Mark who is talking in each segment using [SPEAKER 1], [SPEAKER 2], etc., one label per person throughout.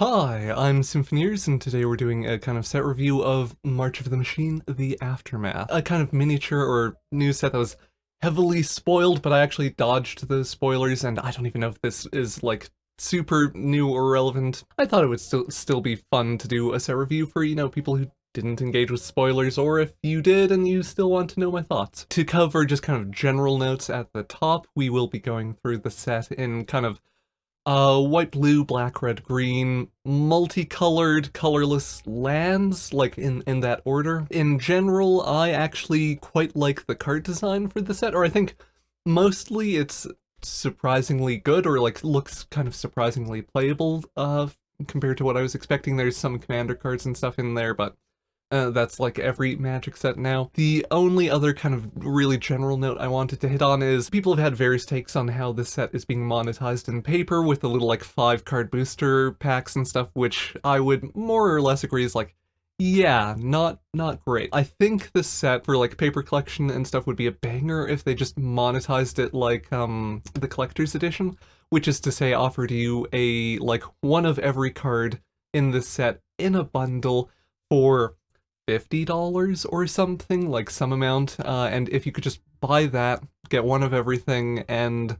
[SPEAKER 1] Hi, I'm Symphoneers, and today we're doing a kind of set review of March of the Machine, The Aftermath. A kind of miniature or new set that was heavily spoiled, but I actually dodged those spoilers, and I don't even know if this is, like, super new or relevant. I thought it would still still be fun to do a set review for, you know, people who didn't engage with spoilers, or if you did and you still want to know my thoughts. To cover just kind of general notes at the top, we will be going through the set in kind of uh, white, blue, black, red, green, multicolored, colorless lands, like in, in that order. In general, I actually quite like the card design for the set, or I think mostly it's surprisingly good, or like looks kind of surprisingly playable uh, compared to what I was expecting. There's some commander cards and stuff in there, but uh, that's like every Magic set now. The only other kind of really general note I wanted to hit on is people have had various takes on how this set is being monetized in paper with the little like five card booster packs and stuff, which I would more or less agree is like, yeah, not not great. I think this set for like paper collection and stuff would be a banger if they just monetized it like um the collector's edition, which is to say offered you a like one of every card in this set in a bundle for $50 or something, like some amount, uh, and if you could just buy that, get one of everything, and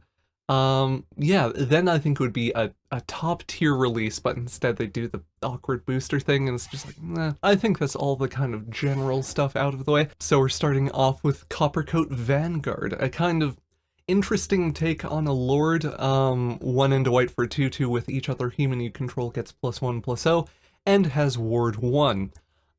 [SPEAKER 1] um, yeah, then I think it would be a, a top tier release, but instead they do the awkward booster thing, and it's just like. I think that's all the kind of general stuff out of the way. So we're starting off with Coppercoat Vanguard, a kind of interesting take on a lord, um, one into white for 2-2 with each other human you control gets plus 1 plus 0, and has ward 1.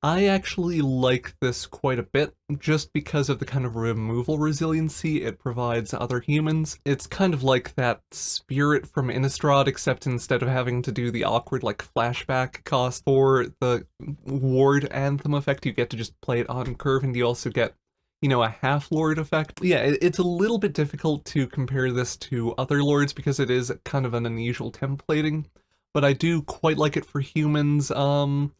[SPEAKER 1] I actually like this quite a bit, just because of the kind of removal resiliency it provides other humans. It's kind of like that spirit from Innistrad, except instead of having to do the awkward like flashback cost for the ward anthem effect, you get to just play it on curve and you also get you know, a half-lord effect. Yeah, it's a little bit difficult to compare this to other lords because it is kind of an unusual templating, but I do quite like it for humans. Um,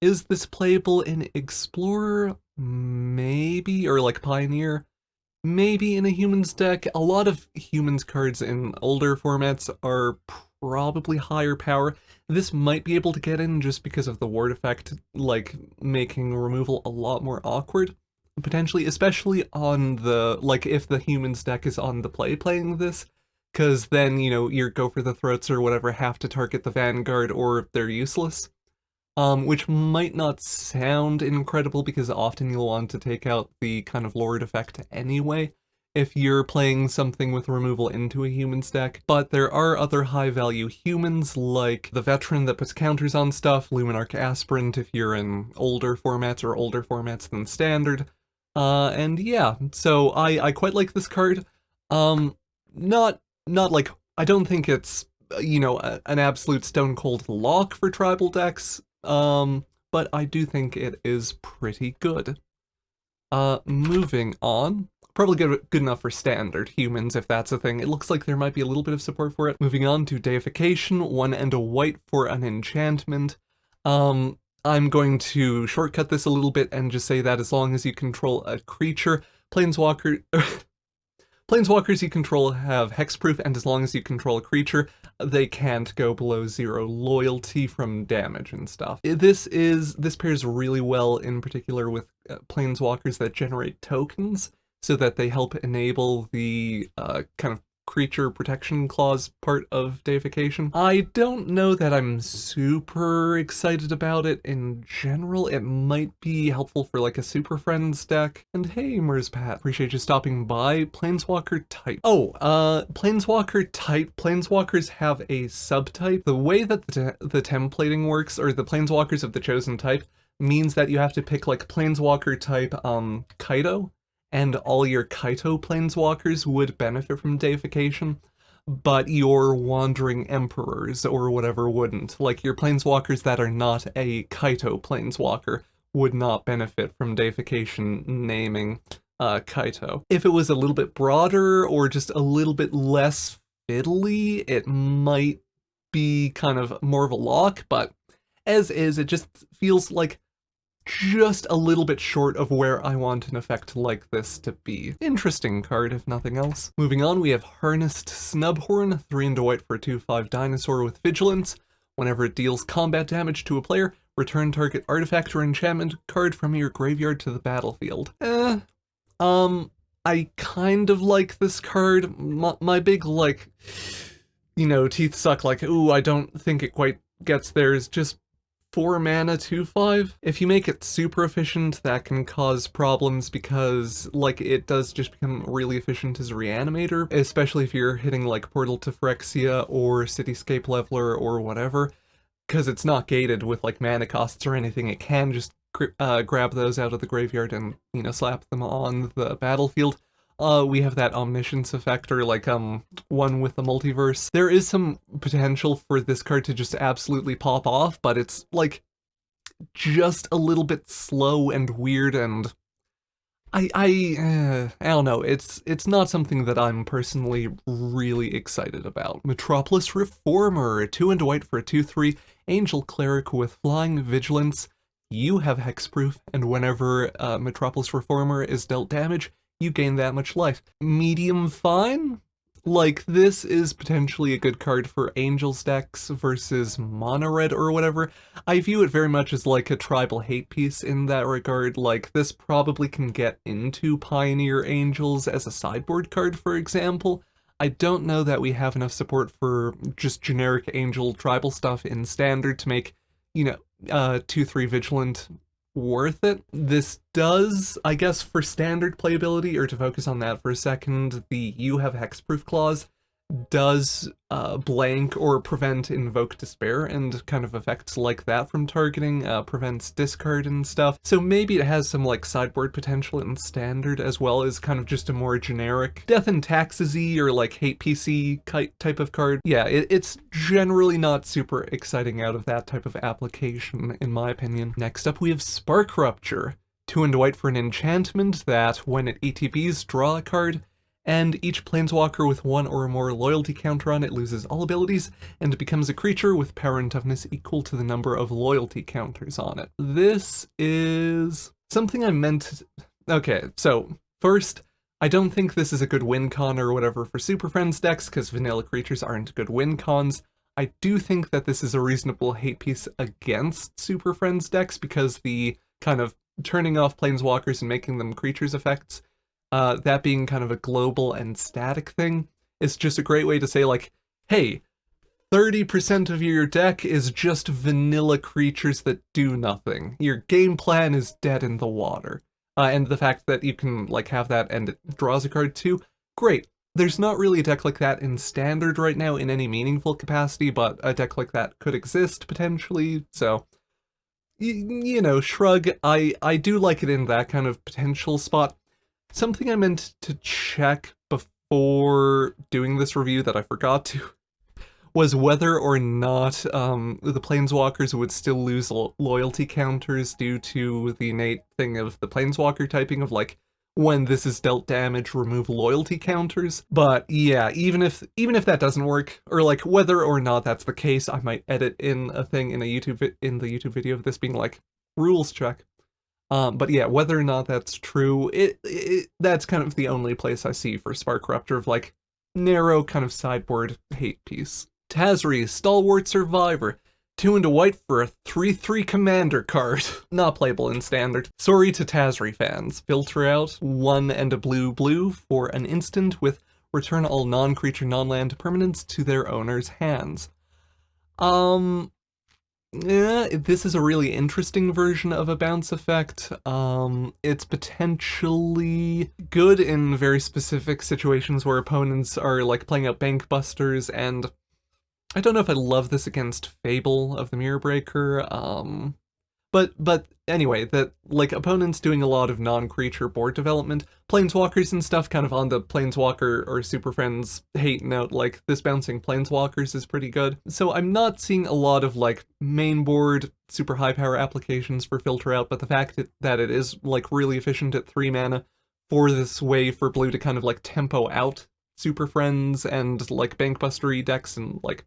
[SPEAKER 1] is this playable in Explorer? Maybe, or like Pioneer? Maybe in a Humans deck. A lot of Humans cards in older formats are probably higher power. This might be able to get in just because of the ward effect, like making removal a lot more awkward, potentially, especially on the, like if the Humans deck is on the play playing this, because then, you know, your Go for the Throats or whatever have to target the Vanguard or they're useless um, which might not sound incredible because often you'll want to take out the kind of Lord effect anyway if you're playing something with removal into a human stack, but there are other high-value humans like the Veteran that puts counters on stuff, Luminarch Aspirant if you're in older formats or older formats than Standard, uh, and yeah, so I, I quite like this card. Um, not, not like, I don't think it's, you know, a, an absolute stone-cold lock for tribal decks, um, but I do think it is pretty good. Uh, moving on. Probably good, good enough for standard humans, if that's a thing. It looks like there might be a little bit of support for it. Moving on to Deification, one and a white for an enchantment. Um, I'm going to shortcut this a little bit and just say that as long as you control a creature, Planeswalker... Planeswalkers you control have hexproof, and as long as you control a creature, they can't go below zero loyalty from damage and stuff. This is this pairs really well in particular with uh, Planeswalkers that generate tokens, so that they help enable the uh, kind of creature protection clause part of deification. I don't know that I'm super excited about it in general. It might be helpful for like a Super Friends deck. And hey, Merzpat, appreciate you stopping by. Planeswalker type. Oh, uh, Planeswalker type. Planeswalkers have a subtype. The way that the, the templating works, or the Planeswalkers of the chosen type, means that you have to pick like Planeswalker type um, Kaito, and all your Kaito planeswalkers would benefit from deification, but your wandering emperors or whatever wouldn't. Like your planeswalkers that are not a Kaito planeswalker would not benefit from deification naming uh, Kaito. If it was a little bit broader or just a little bit less fiddly, it might be kind of more of a lock, but as is, it just feels like just a little bit short of where I want an effect like this to be. Interesting card, if nothing else. Moving on, we have Harnessed Snubhorn, 3 into white for a 2-5 dinosaur with Vigilance. Whenever it deals combat damage to a player, return target artifact or enchantment card from your graveyard to the battlefield. Eh, um, I kind of like this card. My, my big, like, you know, teeth suck like, ooh, I don't think it quite gets there is just 4 mana 2-5. If you make it super efficient, that can cause problems because, like, it does just become really efficient as a reanimator, especially if you're hitting, like, Portal to Phyrexia or Cityscape Leveler or whatever, because it's not gated with, like, mana costs or anything. It can just uh, grab those out of the graveyard and, you know, slap them on the battlefield. Uh, we have that omniscience effect, or like, um, one with the multiverse. There is some potential for this card to just absolutely pop off, but it's, like, just a little bit slow and weird and... I, I, uh, I don't know, it's, it's not something that I'm personally really excited about. Metropolis Reformer, 2 and white for a 2-3, Angel Cleric with Flying Vigilance, you have hexproof, and whenever uh, Metropolis Reformer is dealt damage, you gain that much life. Medium fine? Like, this is potentially a good card for Angels decks versus Mono Red or whatever. I view it very much as like a tribal hate piece in that regard. Like, this probably can get into Pioneer Angels as a sideboard card, for example. I don't know that we have enough support for just generic Angel tribal stuff in Standard to make, you know, uh, 2-3 Vigilant worth it. This does, I guess, for standard playability, or to focus on that for a second, the you have hexproof clause does uh, blank or prevent invoke despair and kind of effects like that from targeting, uh, prevents discard and stuff. So maybe it has some like sideboard potential in standard as well as kind of just a more generic death and taxes-y or like hate PC type of card. Yeah, it, it's generally not super exciting out of that type of application in my opinion. Next up we have Spark Rupture. Two and white for an enchantment that, when it ETBs, draw a card, and each planeswalker with one or more loyalty counter on it loses all abilities and becomes a creature with power and toughness equal to the number of loyalty counters on it. This is something I meant. Okay, so first, I don't think this is a good win con or whatever for Super Friends decks because vanilla creatures aren't good win cons. I do think that this is a reasonable hate piece against Super Friends decks because the kind of turning off planeswalkers and making them creatures effects uh, that being kind of a global and static thing, is just a great way to say like, hey, 30% of your deck is just vanilla creatures that do nothing. Your game plan is dead in the water. Uh, and the fact that you can like have that and it draws a card too, great. There's not really a deck like that in Standard right now in any meaningful capacity, but a deck like that could exist potentially, so... you know, shrug, I, I do like it in that kind of potential spot. Something I meant to check before doing this review that I forgot to was whether or not um, the Planeswalkers would still lose lo loyalty counters due to the innate thing of the Planeswalker typing of like, when this is dealt damage, remove loyalty counters. But yeah, even if even if that doesn't work, or like whether or not that's the case, I might edit in a thing in a YouTube in the YouTube video of this being like rules check. Um, but yeah, whether or not that's true, it, it, that's kind of the only place I see for Spark of like narrow kind of sideboard hate piece. Tazri, Stalwart Survivor. Two into white for a 3-3 commander card. Not playable in standard. Sorry to Tazri fans. Filter out one and a blue blue for an instant with return all non-creature non-land permanents to their owner's hands. Um, yeah, this is a really interesting version of a bounce effect. Um, it's potentially good in very specific situations where opponents are like playing out bank busters and I don't know if I love this against Fable of the Mirror Breaker. Um, but, but anyway, that, like, opponents doing a lot of non-creature board development, planeswalkers and stuff kind of on the planeswalker or Super Friends hate note, like, this bouncing planeswalkers is pretty good. So I'm not seeing a lot of, like, main board super high power applications for filter out, but the fact that it is, like, really efficient at 3 mana for this way for blue to kind of, like, tempo out Super Friends and, like, Bankbustery decks and, like,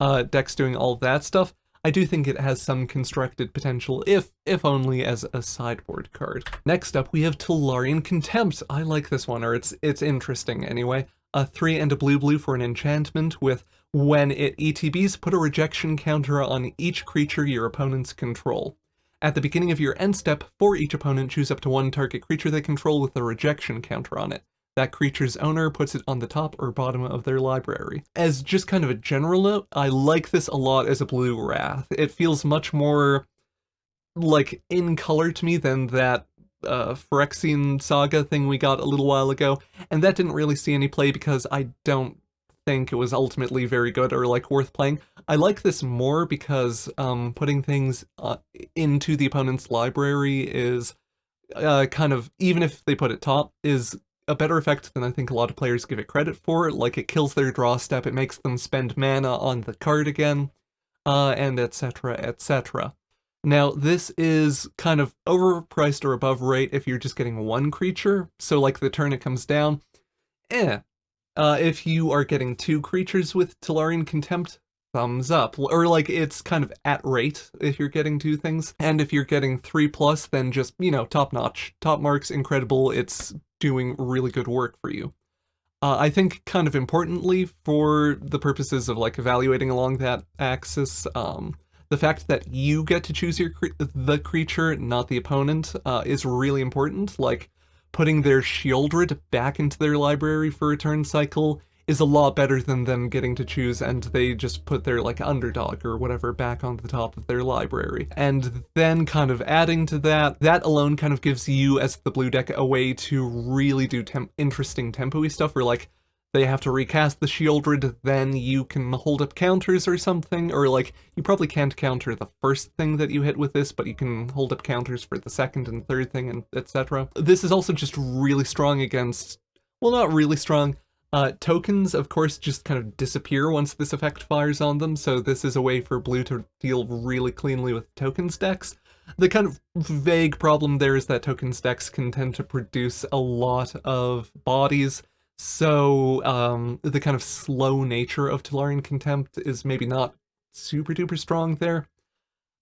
[SPEAKER 1] uh, decks doing all that stuff, I do think it has some constructed potential, if if only as a sideboard card. Next up, we have Tolarian Contempt. I like this one, or it's it's interesting anyway. A 3 and a blue blue for an enchantment with When it ETBs, put a rejection counter on each creature your opponents control. At the beginning of your end step, for each opponent, choose up to one target creature they control with a rejection counter on it. That creature's owner puts it on the top or bottom of their library. As just kind of a general note, I like this a lot as a blue Wrath. It feels much more like in color to me than that uh, Phyrexian Saga thing we got a little while ago, and that didn't really see any play because I don't think it was ultimately very good or like worth playing. I like this more because um, putting things uh, into the opponent's library is uh, kind of, even if they put it top, is a better effect than I think a lot of players give it credit for. Like it kills their draw step, it makes them spend mana on the card again, uh, and etc, etc. Now, this is kind of overpriced or above rate if you're just getting one creature, so like the turn it comes down, eh. Uh, if you are getting two creatures with Tolarian Contempt, thumbs up. Or like it's kind of at rate if you're getting two things. And if you're getting three plus, then just, you know, top notch. Top marks, incredible, it's doing really good work for you. Uh, I think kind of importantly for the purposes of like evaluating along that axis, um, the fact that you get to choose your cre the creature, not the opponent, uh, is really important. Like, putting their Sheoldred back into their library for a turn cycle is a lot better than them getting to choose and they just put their like underdog or whatever back on the top of their library. And then kind of adding to that, that alone kind of gives you as the blue deck a way to really do temp interesting tempo-y stuff where like they have to recast the Sheoldred, then you can hold up counters or something, or like, you probably can't counter the first thing that you hit with this, but you can hold up counters for the second and third thing, and etc. This is also just really strong against, well not really strong, uh, tokens, of course, just kind of disappear once this effect fires on them, so this is a way for blue to deal really cleanly with tokens decks. The kind of vague problem there is that tokens decks can tend to produce a lot of bodies, so um, the kind of slow nature of Tolarian Contempt is maybe not super duper strong there.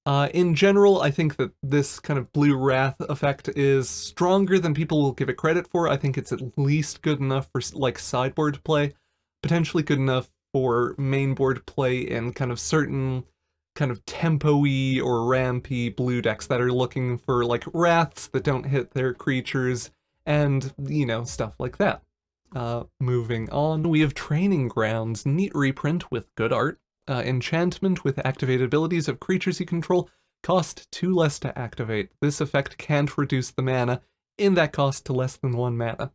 [SPEAKER 1] Uh, in general, I think that this kind of Blue Wrath effect is stronger than people will give it credit for. I think it's at least good enough for like sideboard play, potentially good enough for mainboard play in kind of certain kind of tempo-y or rampy blue decks that are looking for like wraths that don't hit their creatures and, you know, stuff like that. Uh, moving on, we have Training Grounds, neat reprint with good art, uh, enchantment with activated abilities of creatures you control cost 2 less to activate. This effect can't reduce the mana in that cost to less than 1 mana.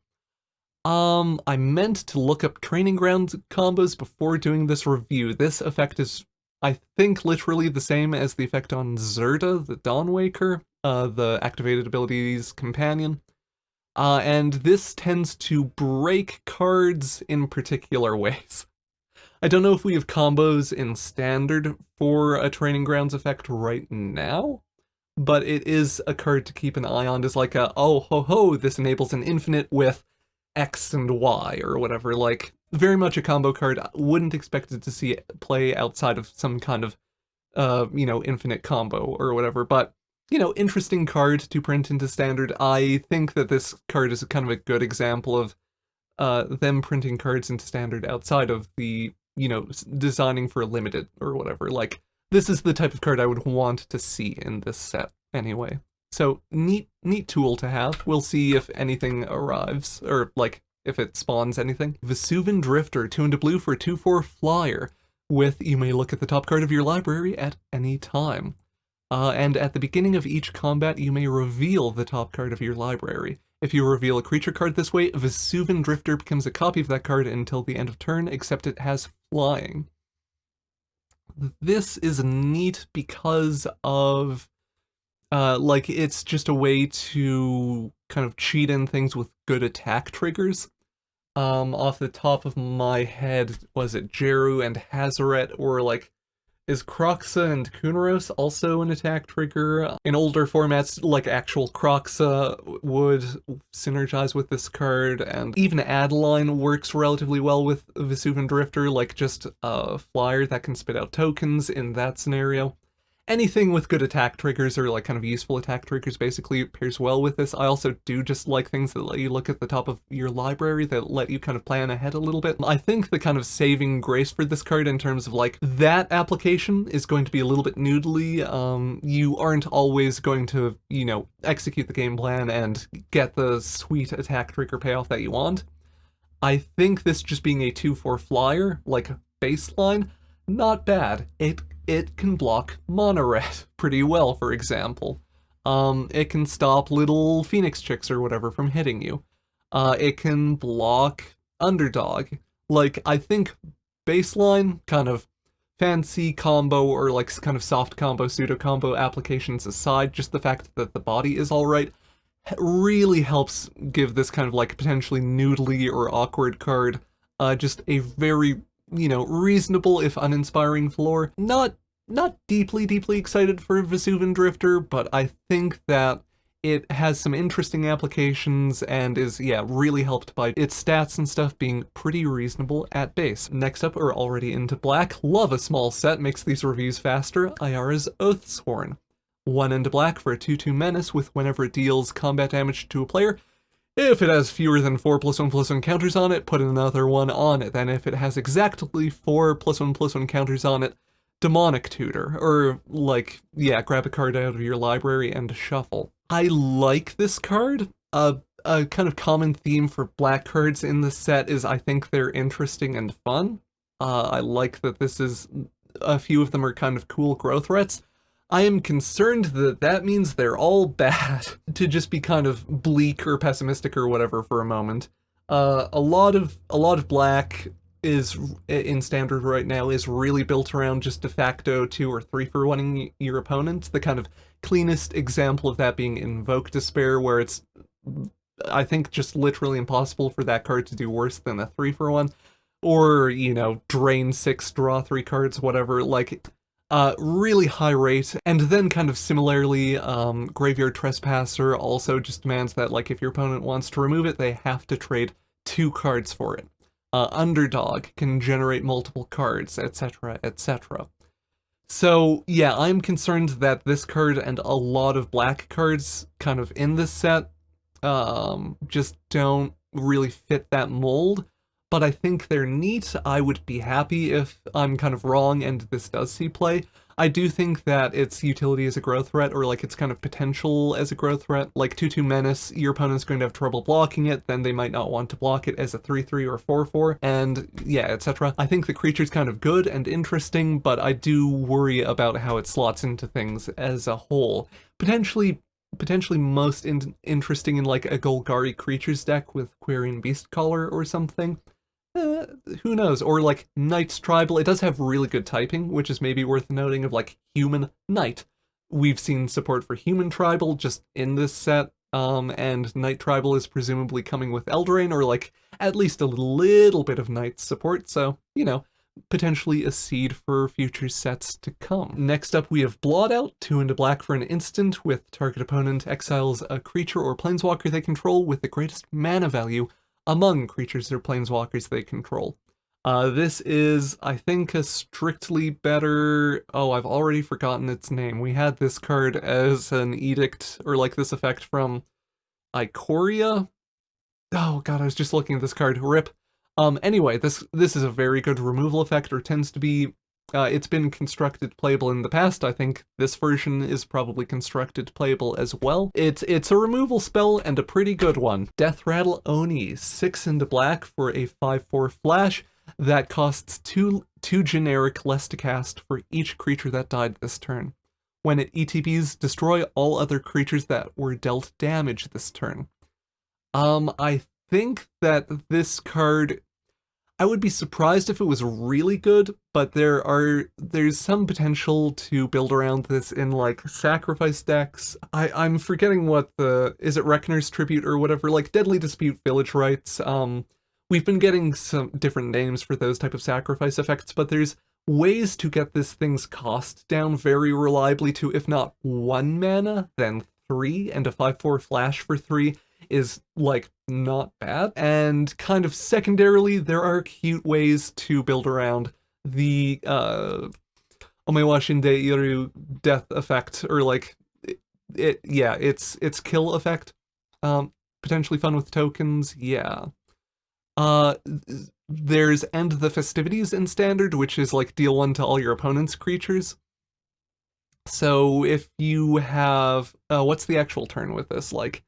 [SPEAKER 1] Um, I meant to look up Training ground combos before doing this review. This effect is, I think, literally the same as the effect on Zirda, the Dawnwaker, uh, the activated abilities companion. Uh, and this tends to break cards in particular ways. I don't know if we have combos in standard for a Training Grounds effect right now, but it is a card to keep an eye on as like a, oh ho ho, this enables an infinite with X and Y or whatever, like very much a combo card. I wouldn't expect it to see play outside of some kind of, uh, you know, infinite combo or whatever, but you know, interesting card to print into standard. I think that this card is kind of a good example of uh, them printing cards into standard outside of the you know, designing for limited or whatever. Like, this is the type of card I would want to see in this set anyway. So, neat, neat tool to have. We'll see if anything arrives, or, like, if it spawns anything. Vesuvan Drifter, 2 into blue for a 2-4 flyer, with you may look at the top card of your library at any time. Uh, and at the beginning of each combat, you may reveal the top card of your library. If you reveal a creature card this way, Vesuvan Drifter becomes a copy of that card until the end of turn, except it has flying. This is neat because of, uh, like, it's just a way to kind of cheat in things with good attack triggers. Um, off the top of my head, was it Jeru and Hazoret, or like is Kroxa and Kunoros also an attack trigger? In older formats, like actual Kroxa would synergize with this card, and even Adeline works relatively well with Vesuvan Drifter, like just a flyer that can spit out tokens in that scenario. Anything with good attack triggers or like kind of useful attack triggers basically pairs well with this. I also do just like things that let you look at the top of your library that let you kind of plan ahead a little bit. I think the kind of saving grace for this card in terms of like that application is going to be a little bit noodly. Um, you aren't always going to, you know, execute the game plan and get the sweet attack trigger payoff that you want. I think this just being a 2-4 flyer, like baseline, not bad. It it can block Mono Red pretty well, for example. Um, it can stop little phoenix chicks or whatever from hitting you. Uh, it can block Underdog. Like, I think baseline, kind of fancy combo or like kind of soft combo, pseudo combo applications aside, just the fact that the body is alright really helps give this kind of like potentially noodly or awkward card uh, just a very you know, reasonable if uninspiring floor. Not not deeply, deeply excited for Vesuvan Drifter, but I think that it has some interesting applications and is, yeah, really helped by its stats and stuff being pretty reasonable at base. Next up, are already into black. Love a small set, makes these reviews faster. Ayara's Oathsworn. One into black for a 2-2 menace with whenever it deals combat damage to a player, if it has fewer than 4 plus 1 plus 1 counters on it, put another one on it. Then if it has exactly 4 plus 1 plus 1 counters on it, Demonic Tutor. Or, like, yeah, grab a card out of your library and shuffle. I like this card. A kind of common theme for black cards in the set is I think they're interesting and fun. Uh, I like that this is... A few of them are kind of cool growth threats. I am concerned that that means they're all bad, to just be kind of bleak or pessimistic or whatever for a moment. Uh, a lot of a lot of black is in standard right now is really built around just de facto two or three for winning your opponent. The kind of cleanest example of that being Invoke Despair, where it's I think just literally impossible for that card to do worse than a three for one. Or, you know, drain six, draw three cards, whatever. Like, uh, really high rate, and then kind of similarly, um, Graveyard Trespasser also just demands that, like, if your opponent wants to remove it, they have to trade two cards for it. Uh, Underdog can generate multiple cards, etc., etc. So, yeah, I'm concerned that this card and a lot of black cards kind of in this set um, just don't really fit that mold but I think they're neat. I would be happy if I'm kind of wrong and this does see play. I do think that its utility as a growth threat, or like its kind of potential as a growth threat, like 2-2 Menace, your opponent's going to have trouble blocking it, then they might not want to block it as a 3-3 or 4-4, and yeah, etc. I think the creature's kind of good and interesting, but I do worry about how it slots into things as a whole. Potentially potentially most in interesting in like a Golgari creatures deck with Quirion Beastcaller or something. Uh, who knows? Or like Knight's Tribal. It does have really good typing, which is maybe worth noting of like Human Knight. We've seen support for Human Tribal just in this set, um, and Knight Tribal is presumably coming with Eldraine, or like at least a little bit of Knight support, so, you know, potentially a seed for future sets to come. Next up we have Blot Out, 2 into black for an instant, with target opponent exiles a creature or planeswalker they control with the greatest mana value among creatures or planeswalkers they control. Uh, this is, I think, a strictly better... Oh, I've already forgotten its name. We had this card as an edict, or like this effect from Ikoria? Oh god, I was just looking at this card. RIP. Um, anyway, this this is a very good removal effect, or tends to be uh, it's been constructed playable in the past. I think this version is probably constructed playable as well. It's it's a removal spell and a pretty good one. Death Rattle Oni, 6 into black for a 5-4 flash that costs 2, two generic less to cast for each creature that died this turn. When it ETBs, destroy all other creatures that were dealt damage this turn. Um, I think that this card I would be surprised if it was really good, but there are there's some potential to build around this in like sacrifice decks. I I'm forgetting what the is it Reckoner's Tribute or whatever like Deadly Dispute Village Rites. Um, we've been getting some different names for those type of sacrifice effects, but there's ways to get this thing's cost down very reliably to if not one mana, then three, and a 5-4 flash for three is like not bad. And kind of secondarily, there are cute ways to build around the uh, Omewa Shinde Iru death effect, or like, it, it, yeah, it's, it's kill effect. Um, potentially fun with tokens, yeah. Uh, there's End the Festivities in Standard, which is like deal one to all your opponent's creatures. So if you have, uh, what's the actual turn with this? Like,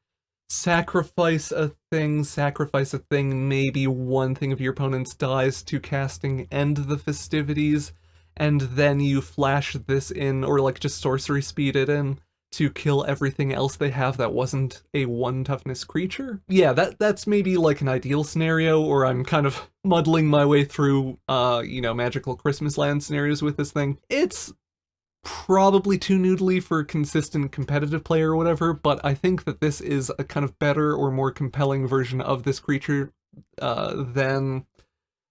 [SPEAKER 1] sacrifice a thing, sacrifice a thing, maybe one thing of your opponent's dies to casting End the Festivities, and then you flash this in, or like just sorcery speed it in, to kill everything else they have that wasn't a one toughness creature. Yeah, that that's maybe like an ideal scenario, or I'm kind of muddling my way through, uh, you know, magical Christmas land scenarios with this thing. It's probably too noodly for consistent competitive play or whatever, but I think that this is a kind of better or more compelling version of this creature uh, than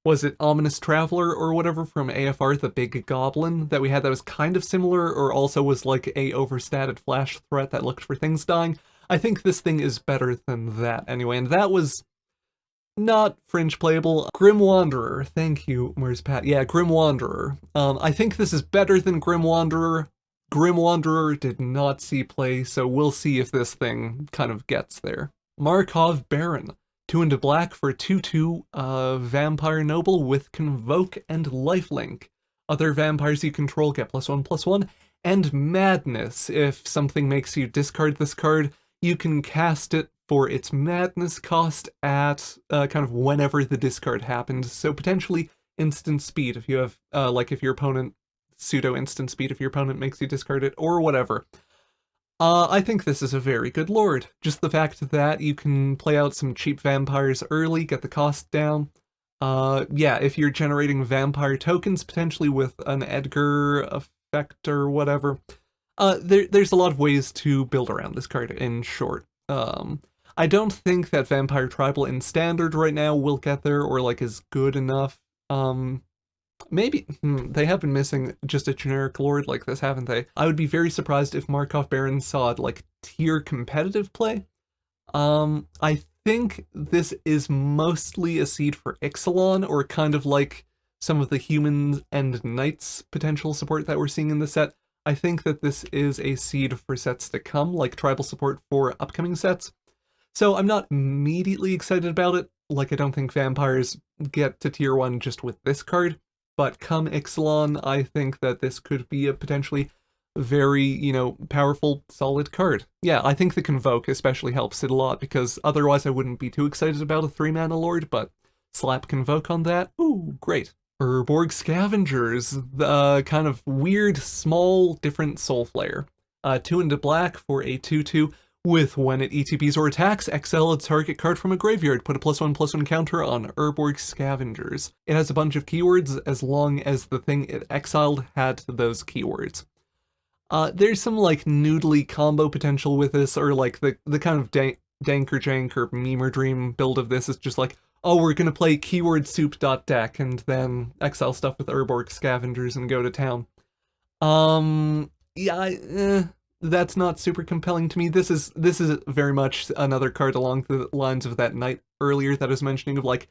[SPEAKER 1] was it Ominous Traveler or whatever from AFR, the big goblin that we had that was kind of similar or also was like a overstated flash threat that looked for things dying. I think this thing is better than that anyway, and that was not fringe playable. Grim Wanderer, thank you, where's Pat? Yeah, Grim Wanderer. Um, I think this is better than Grim Wanderer. Grim Wanderer did not see play, so we'll see if this thing kind of gets there. Markov Baron. Two into black for 2-2 uh, Vampire Noble with Convoke and Lifelink. Other vampires you control get plus one, plus one. And Madness. If something makes you discard this card, you can cast it for its madness cost at uh, kind of whenever the discard happens. So potentially instant speed if you have, uh, like if your opponent, pseudo instant speed if your opponent makes you discard it, or whatever. Uh, I think this is a very good lord. Just the fact that you can play out some cheap vampires early, get the cost down. Uh, yeah, if you're generating vampire tokens, potentially with an Edgar effect or whatever, uh, there, there's a lot of ways to build around this card in short. Um, I don't think that Vampire Tribal in Standard right now will get there or like is good enough. Um, maybe hmm, they have been missing just a generic lord like this, haven't they? I would be very surprised if Markov Baron saw like tier competitive play. Um, I think this is mostly a seed for Ixalan or kind of like some of the humans and knights potential support that we're seeing in the set. I think that this is a seed for sets to come, like tribal support for upcoming sets. So I'm not immediately excited about it, like I don't think vampires get to tier 1 just with this card, but come Ixalan, I think that this could be a potentially very, you know, powerful, solid card. Yeah, I think the Convoke especially helps it a lot, because otherwise I wouldn't be too excited about a 3-mana Lord, but slap Convoke on that, ooh, great. Urborg Scavengers, the kind of weird, small, different Soulflayer. Uh, 2 into black for a 2-2 with when it ETBs or attacks, exile a target card from a graveyard, put a plus one plus one counter on Urborg Scavengers. It has a bunch of keywords as long as the thing it exiled had those keywords. Uh, there's some like noodly combo potential with this, or like the, the kind of dank, dank or jank or meme or dream build of this is just like, oh, we're gonna play keyword soup dot deck and then exile stuff with Urborg Scavengers and go to town. Um, yeah, I, eh, that's not super compelling to me. This is this is very much another card along the lines of that knight earlier that I was mentioning of like,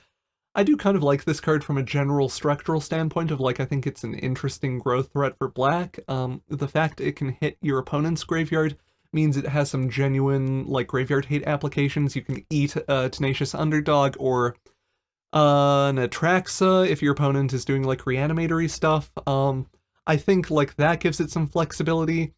[SPEAKER 1] I do kind of like this card from a general structural standpoint of like, I think it's an interesting growth threat for black. Um, the fact it can hit your opponent's graveyard means it has some genuine like graveyard hate applications. You can eat a Tenacious Underdog or uh, an Atraxa if your opponent is doing like reanimatory stuff. Um, I think like that gives it some flexibility.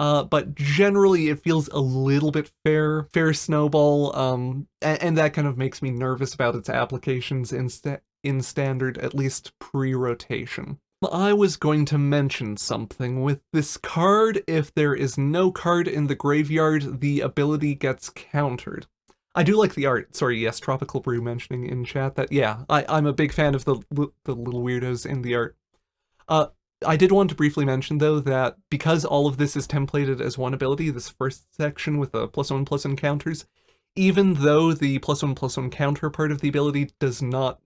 [SPEAKER 1] Uh, but generally it feels a little bit fair, fair snowball, um, and, and that kind of makes me nervous about its applications in, sta in standard, at least pre-rotation. I was going to mention something. With this card, if there is no card in the graveyard, the ability gets countered. I do like the art. Sorry, yes, Tropical Brew mentioning in chat that, yeah, I, I'm a big fan of the, the little weirdos in the art. Uh, I did want to briefly mention, though, that because all of this is templated as one ability, this first section with the plus one plus one counters, even though the plus one plus one counter part of the ability does not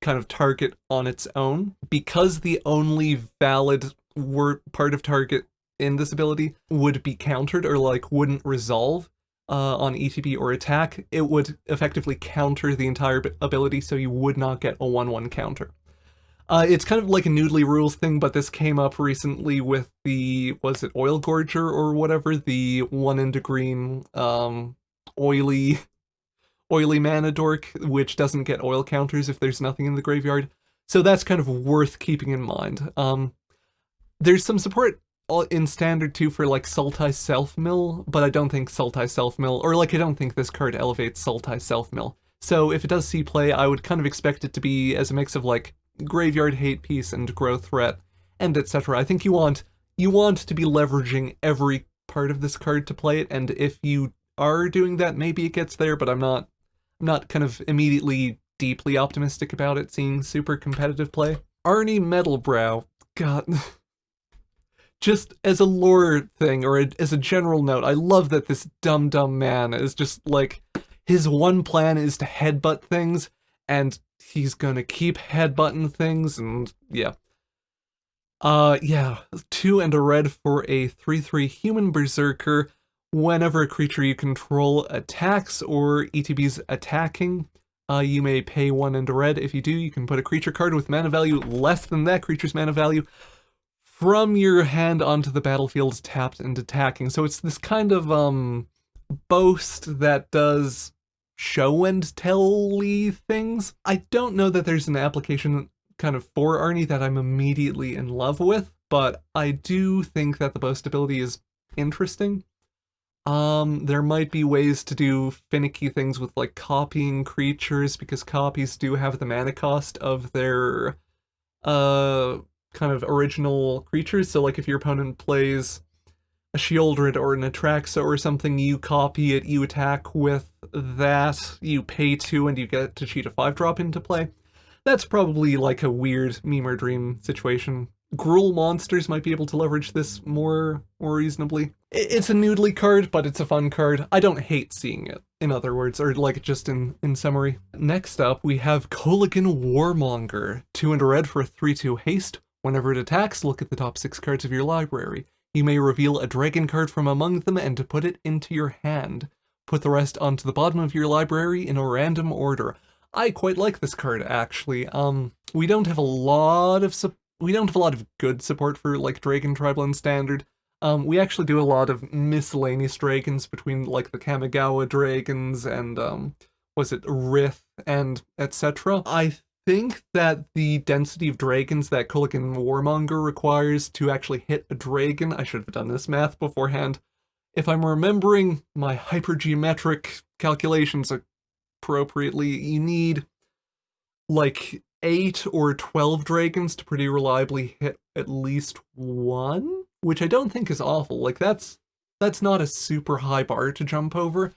[SPEAKER 1] kind of target on its own, because the only valid word part of target in this ability would be countered or like wouldn't resolve uh, on ETB or attack, it would effectively counter the entire ability so you would not get a 1-1 counter. Uh, it's kind of like a Noodly rules thing, but this came up recently with the, was it Oil Gorger or whatever? The one into green, um, oily, oily mana dork, which doesn't get oil counters if there's nothing in the graveyard. So that's kind of worth keeping in mind. Um, there's some support in standard too for like Sultai Self-Mill, but I don't think Sultai Self-Mill, or like I don't think this card elevates Sultai Self-Mill. So if it does see play, I would kind of expect it to be as a mix of like Graveyard Hate Piece and Growth Threat, and etc. I think you want you want to be leveraging every part of this card to play it, and if you are doing that, maybe it gets there, but I'm not I'm not kind of immediately deeply optimistic about it seeing super competitive play. Arni Metalbrow, God... just as a lore thing or a, as a general note, I love that this dumb dumb man is just like his one plan is to headbutt things and he's gonna keep headbutting things and yeah. Uh yeah, two and a red for a 3-3 human berserker. Whenever a creature you control attacks or ETB's attacking, uh, you may pay one and a red. If you do, you can put a creature card with mana value less than that creature's mana value from your hand onto the battlefield tapped and attacking. So it's this kind of um boast that does show and tell things. I don't know that there's an application kind of for Arni that I'm immediately in love with, but I do think that the boast ability is interesting. Um, there might be ways to do finicky things with like copying creatures because copies do have the mana cost of their uh kind of original creatures. So like if your opponent plays a Sheoldred or an Atraxa or something, you copy it, you attack with that, you pay two and you get to cheat a 5-drop into play. That's probably like a weird meme or dream situation. Gruul monsters might be able to leverage this more, more reasonably. It's a noodly card, but it's a fun card. I don't hate seeing it, in other words, or like just in, in summary. Next up, we have Kolaghan Warmonger. 2 and a red for a 3-2 haste. Whenever it attacks, look at the top 6 cards of your library. You may reveal a dragon card from among them and put it into your hand. Put the rest onto the bottom of your library in a random order. I quite like this card, actually. Um, we don't have a lot of we don't have a lot of good support for like Dragon Tribal and Standard. Um, we actually do a lot of miscellaneous dragons between like the Kamigawa dragons and um, was it Rith and etc. I think that the density of dragons that Kolaghan Warmonger requires to actually hit a dragon, I should have done this math beforehand. If I'm remembering my hypergeometric calculations appropriately, you need like 8 or 12 dragons to pretty reliably hit at least one, which I don't think is awful. Like that's that's not a super high bar to jump over.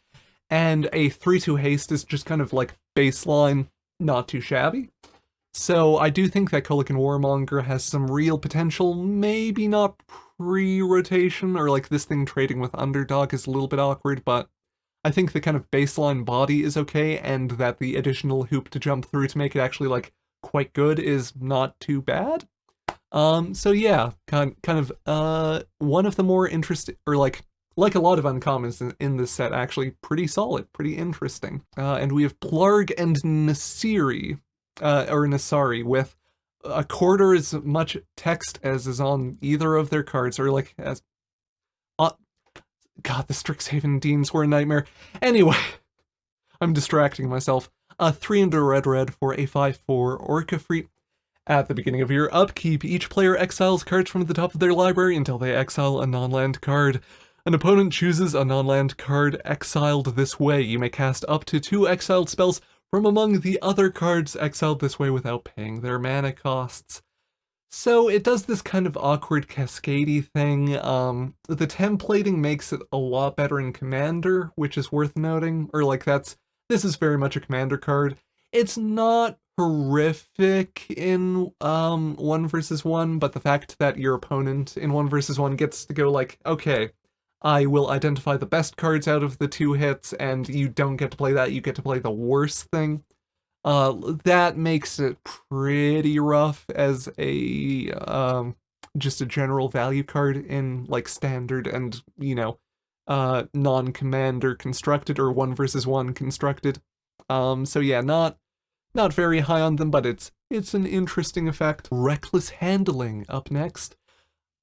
[SPEAKER 1] And a 3-2 haste is just kind of like baseline not too shabby. So I do think that Kolaghan Warmonger has some real potential, maybe not pre-rotation, or like this thing trading with Underdog is a little bit awkward, but I think the kind of baseline body is okay, and that the additional hoop to jump through to make it actually like quite good is not too bad. Um, so yeah, kind, kind of, uh, one of the more interesting, or like, like a lot of uncommons in, in, this set, actually pretty solid, pretty interesting. Uh, and we have Plargg and Nassiri, uh, or Nassari, with a quarter as much text as is on either of their cards, or like as... Uh, God, the Strixhaven Deans were a nightmare. Anyway, I'm distracting myself. A 3 and a red red for a 5-4 Orca Freet. At the beginning of your upkeep, each player exiles cards from the top of their library until they exile a non-land card. An opponent chooses a non-land card exiled this way. You may cast up to two exiled spells from among the other cards exiled this way without paying their mana costs. So it does this kind of awkward cascadey thing. Um, the templating makes it a lot better in Commander, which is worth noting, or like that's, this is very much a Commander card. It's not horrific in um, one versus one, but the fact that your opponent in one versus one gets to go like, okay, I will identify the best cards out of the two hits, and you don't get to play that, you get to play the worst thing. Uh, that makes it pretty rough as a, um, just a general value card in, like, standard and, you know, uh, non-commander constructed, or one versus one constructed. Um, so yeah, not, not very high on them, but it's it's an interesting effect. Reckless Handling up next.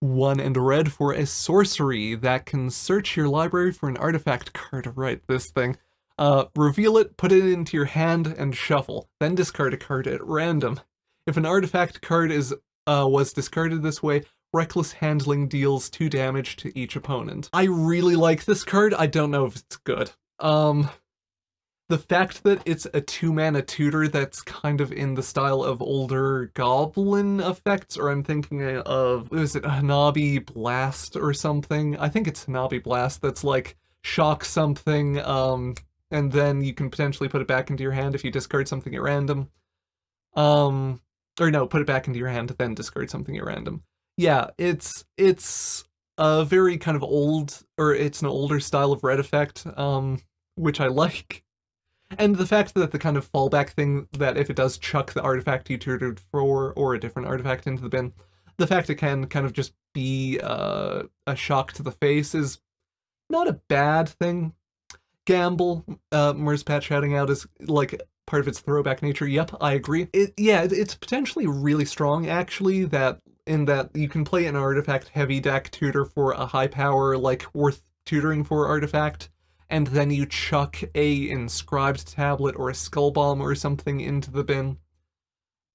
[SPEAKER 1] One and red for a sorcery that can search your library for an artifact card. Right, this thing. Uh, reveal it, put it into your hand, and shuffle. Then discard a card at random. If an artifact card is uh, was discarded this way, Reckless Handling deals 2 damage to each opponent. I really like this card, I don't know if it's good. Um, the fact that it's a two-mana tutor that's kind of in the style of older goblin effects, or I'm thinking of, is it Hanabi Blast or something? I think it's Hanabi Blast that's like, shock something, um, and then you can potentially put it back into your hand if you discard something at random. Um, or no, put it back into your hand, then discard something at random. Yeah, it's it's a very kind of old, or it's an older style of red effect, um, which I like. And the fact that the kind of fallback thing that if it does chuck the artifact you tutored for, or a different artifact into the bin, the fact it can kind of just be uh, a shock to the face is not a bad thing. Gamble, uh, Merzpat shouting out is like part of its throwback nature. Yep, I agree. It, yeah, it's potentially really strong, actually, that in that you can play an artifact heavy deck tutor for a high power, like, worth tutoring for artifact, and then you chuck a inscribed tablet or a skull bomb or something into the bin.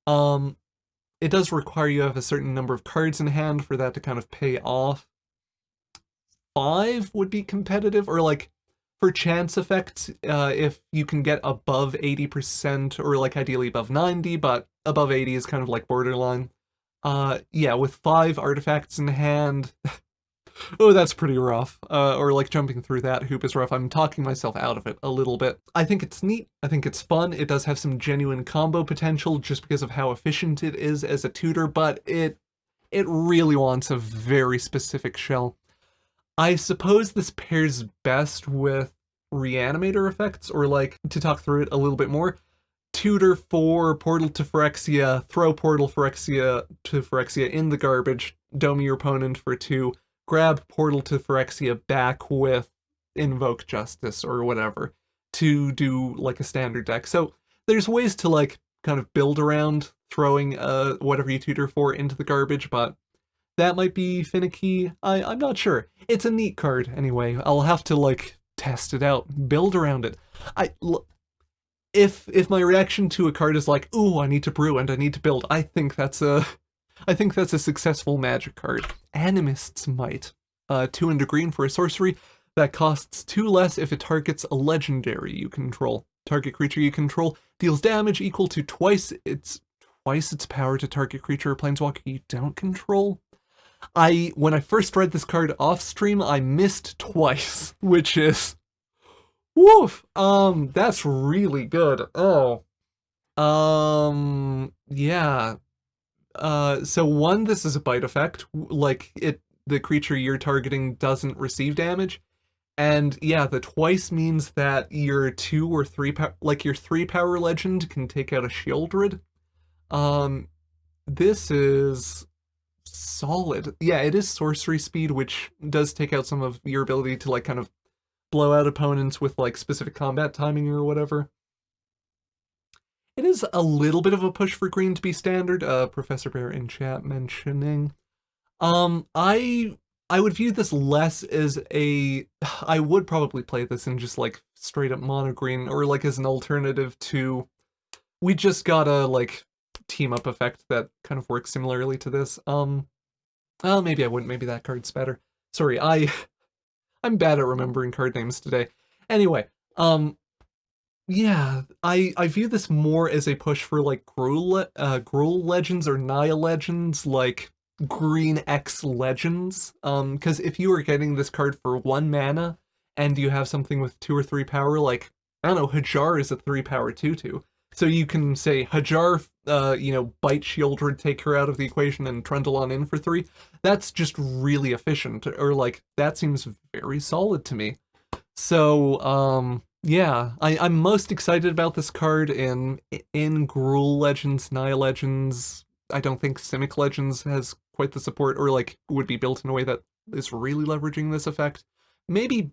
[SPEAKER 1] Um, it does require you have a certain number of cards in hand for that to kind of pay off. Five would be competitive, or like for chance effects, uh, if you can get above 80%, or like ideally above 90, but above 80 is kind of like borderline. Uh, yeah, with five artifacts in hand, oh, that's pretty rough. Uh, or like jumping through that hoop is rough. I'm talking myself out of it a little bit. I think it's neat. I think it's fun. It does have some genuine combo potential just because of how efficient it is as a tutor, but it it really wants a very specific shell. I suppose this pairs best with reanimator effects, or like, to talk through it a little bit more, tutor for Portal to Phyrexia, throw Portal Phyrexia to Phyrexia in the garbage, dome your opponent for two, grab Portal to Phyrexia back with Invoke Justice or whatever to do like a standard deck. So there's ways to like kind of build around throwing uh, whatever you tutor for into the garbage, but that might be finicky. I, I'm not sure. It's a neat card anyway. I'll have to like test it out, build around it. I if if my reaction to a card is like, "Ooh, I need to brew and I need to build," I think that's a I think that's a successful magic card. Animist's Might. Uh, two and a green for a sorcery that costs two less if it targets a legendary you control. Target creature you control deals damage equal to twice its twice its power to target creature or planeswalker you don't control. I, when I first read this card off stream, I missed twice, which is, woof, um, that's really good. Oh, um, yeah. Uh, so one, this is a bite effect, like it, the creature you're targeting doesn't receive damage. And yeah, the twice means that your two or three, like your three power legend can take out a Sheoldred. Um, this is solid. Yeah, it is sorcery speed, which does take out some of your ability to like kind of blow out opponents with like specific combat timing or whatever. It is a little bit of a push for green to be standard, uh, Professor Bear in chat mentioning. Um, I I would view this less as a... I would probably play this in just like straight up mono green or like as an alternative to... We just got a like team up effect that kind of works similarly to this. Um, well, maybe I wouldn't. Maybe that card's better. Sorry, I, I'm bad at remembering card names today. Anyway, um, yeah, I I view this more as a push for like Gruul, uh, Gruul Legends or Naya Legends, like Green X Legends. Um, because if you are getting this card for one mana and you have something with two or three power, like I don't know, Hajar is a three power two two. So you can say Hajar, uh, you know, bite Sheoldred, take her out of the equation, and Trundle on in for three. That's just really efficient, or like, that seems very solid to me. So, um, yeah, I, I'm most excited about this card in in Gruul Legends, Naya Legends. I don't think Simic Legends has quite the support, or like, would be built in a way that is really leveraging this effect. Maybe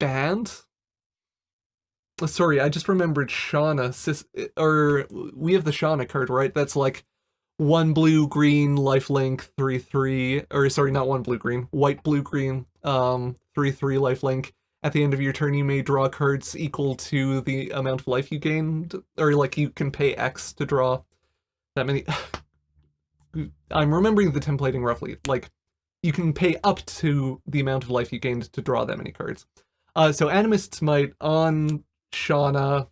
[SPEAKER 1] Bant? sorry, I just remembered Shanna, sis, or we have the Shanna card, right? That's like one blue green lifelink three three or sorry not one blue green white blue green um three three lifelink at the end of your turn you may draw cards equal to the amount of life you gained or like you can pay x to draw that many i'm remembering the templating roughly like you can pay up to the amount of life you gained to draw that many cards. Uh so Animist's Might on shanna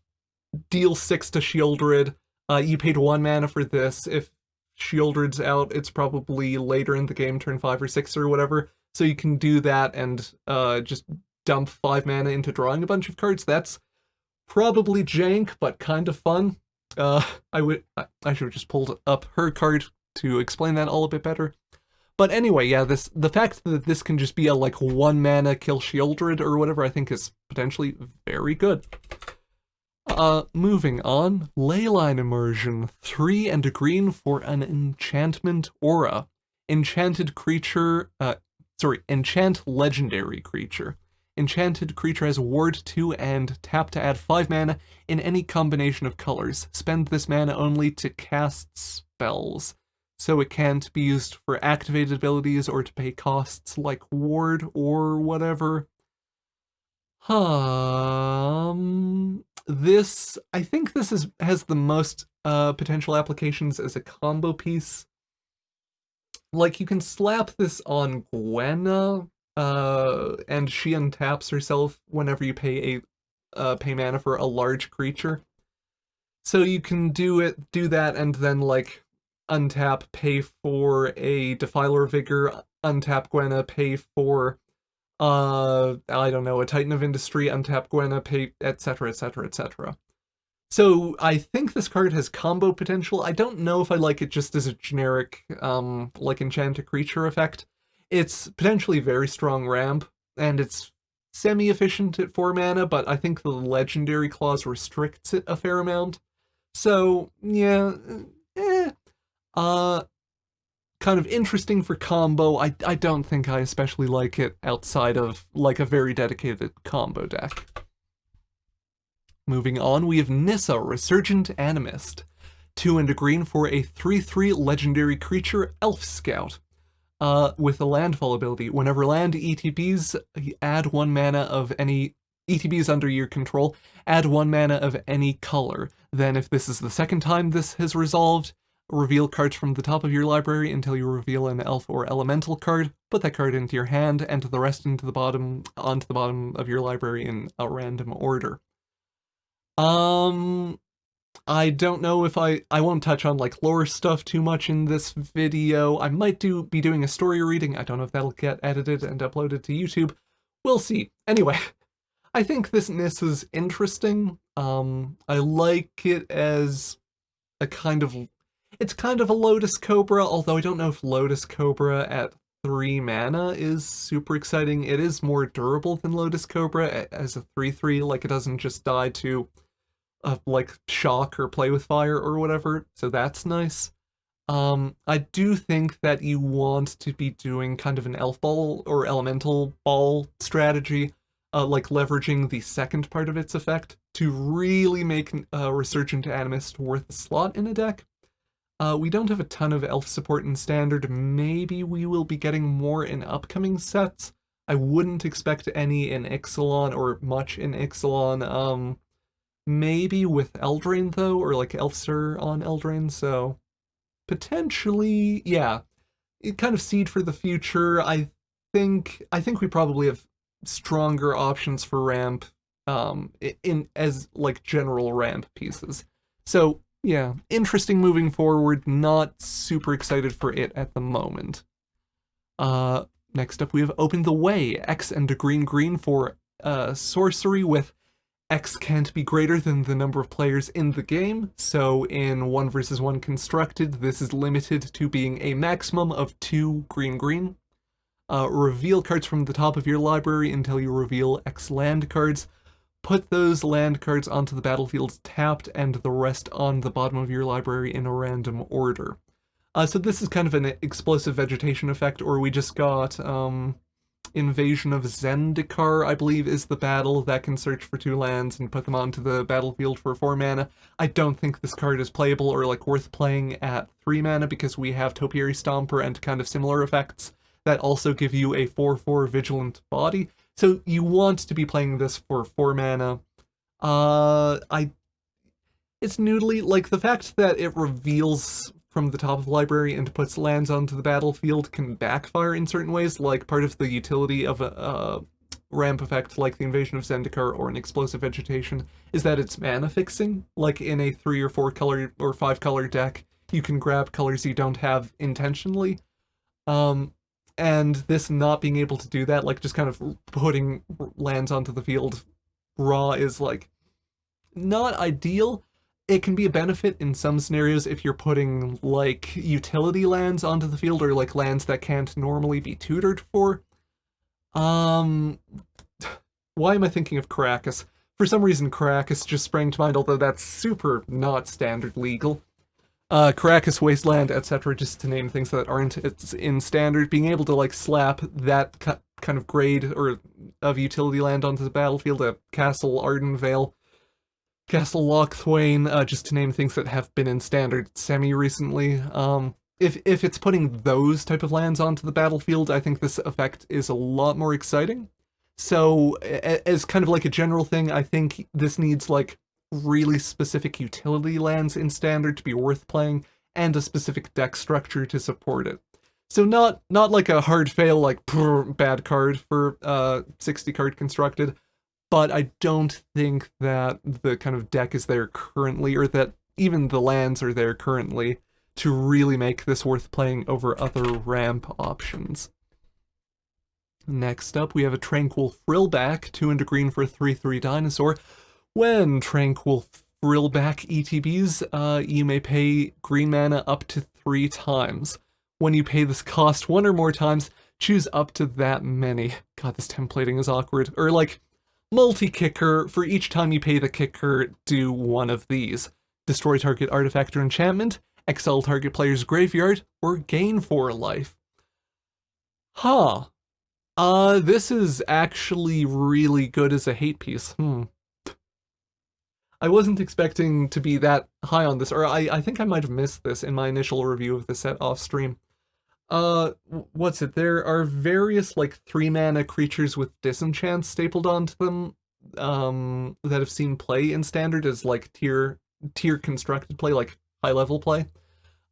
[SPEAKER 1] deal six to Sheoldred uh, you paid one mana for this. If Sheoldred's out, it's probably later in the game, turn 5 or 6 or whatever, so you can do that and uh, just dump 5 mana into drawing a bunch of cards. That's probably jank, but kind of fun. Uh, I would I should have just pulled up her card to explain that all a bit better. But anyway, yeah, this the fact that this can just be a like one mana kill Sheoldred or whatever I think is potentially very good. Uh, moving on, Leyline Immersion, 3 and a green for an enchantment aura. Enchanted creature, uh, sorry, enchant legendary creature. Enchanted creature has ward 2 and tap to add 5 mana in any combination of colors. Spend this mana only to cast spells, so it can't be used for activated abilities or to pay costs like ward or whatever. Um, this, I think this is has the most uh, potential applications as a combo piece. Like, you can slap this on Gwenna, uh, and she untaps herself whenever you pay a uh, pay mana for a large creature. So you can do it, do that, and then like untap, pay for a Defiler Vigor, untap Gwenna, pay for uh, I don't know, a Titan of Industry, untap Gwenna, pay, etc, etc, etc. So I think this card has combo potential. I don't know if I like it just as a generic, um, like enchanted creature effect. It's potentially very strong ramp, and it's semi-efficient at 4 mana, but I think the legendary clause restricts it a fair amount. So, yeah, eh. Uh, kind of interesting for combo. I, I don't think I especially like it outside of like a very dedicated combo deck. Moving on, we have Nissa, Resurgent Animist. 2 and a green for a 3-3 legendary creature, Elf Scout. Uh, with a landfall ability, whenever land ETBs, add 1 mana of any ETBs under your control, add 1 mana of any color. Then if this is the second time this has resolved, reveal cards from the top of your library until you reveal an elf or elemental card, put that card into your hand, and the rest into the bottom onto the bottom of your library in a random order. Um I don't know if I I won't touch on like lore stuff too much in this video. I might do be doing a story reading. I don't know if that'll get edited and uploaded to YouTube. We'll see. Anyway, I think this Nis is interesting. Um I like it as a kind of it's kind of a Lotus Cobra, although I don't know if Lotus Cobra at 3 mana is super exciting. It is more durable than Lotus Cobra as a 3-3, like it doesn't just die to uh, like shock or play with fire or whatever, so that's nice. Um, I do think that you want to be doing kind of an elf ball or elemental ball strategy, uh, like leveraging the second part of its effect to really make uh, Resurgent Animist worth a slot in a deck. Uh, we don't have a ton of elf support in standard. Maybe we will be getting more in upcoming sets. I wouldn't expect any in Ixalan or much in Ixalan. Um, maybe with Eldraine though, or like Elfster on Eldraine, so potentially, yeah. It kind of seed for the future. I think I think we probably have stronger options for ramp um in as like general ramp pieces. So yeah, interesting moving forward, not super excited for it at the moment. Uh, next up we have Open the Way, X and a green green for uh, sorcery with X can't be greater than the number of players in the game, so in 1 versus 1 constructed, this is limited to being a maximum of 2 green green. Uh, reveal cards from the top of your library until you reveal X land cards put those land cards onto the battlefield tapped and the rest on the bottom of your library in a random order. Uh, so this is kind of an explosive vegetation effect, or we just got um, Invasion of Zendikar, I believe, is the battle that can search for two lands and put them onto the battlefield for four mana. I don't think this card is playable or like worth playing at three mana because we have Topiary Stomper and kind of similar effects that also give you a 4-4 Vigilant body. So you want to be playing this for four mana. Uh, I it's noodly. Like, the fact that it reveals from the top of the library and puts lands onto the battlefield can backfire in certain ways, like part of the utility of a, a ramp effect like the Invasion of Zendikar or an Explosive Vegetation is that it's mana fixing. Like in a three or four color or five color deck, you can grab colors you don't have intentionally. Um, and this not being able to do that, like just kind of putting lands onto the field raw is like not ideal, it can be a benefit in some scenarios if you're putting like utility lands onto the field or like lands that can't normally be tutored for. Um, why am I thinking of Karakas? For some reason, Karakas just sprang to mind, although that's super not standard legal. Uh, Karakas, Wasteland, etc., just to name things that aren't it's in standard, being able to like slap that kind of grade or of utility land onto the battlefield, a Castle Ardenvale, Castle Locthwain, uh, just to name things that have been in standard semi-recently. Um, if, if it's putting those type of lands onto the battlefield, I think this effect is a lot more exciting. So, as kind of like a general thing, I think this needs like really specific utility lands in standard to be worth playing, and a specific deck structure to support it. So not not like a hard fail like bad card for uh 60 card constructed, but I don't think that the kind of deck is there currently, or that even the lands are there currently, to really make this worth playing over other ramp options. Next up, we have a Tranquil Frillback, 2 and a green for a 3-3 dinosaur. When Tranquil Frillback ETBs, uh, you may pay green mana up to 3 times. When you pay this cost one or more times, choose up to that many. God, this templating is awkward. Or like, Multi-kicker, for each time you pay the kicker, do one of these. Destroy target artifact or enchantment, exile target player's graveyard, or gain 4 life. Huh. Uh, this is actually really good as a hate piece. Hmm. I wasn't expecting to be that high on this, or I, I think I might have missed this in my initial review of the set off stream. Uh, what's it? There are various, like, three mana creatures with disenchant stapled onto them, um, that have seen play in Standard as, like, tier, tier constructed play, like, high-level play.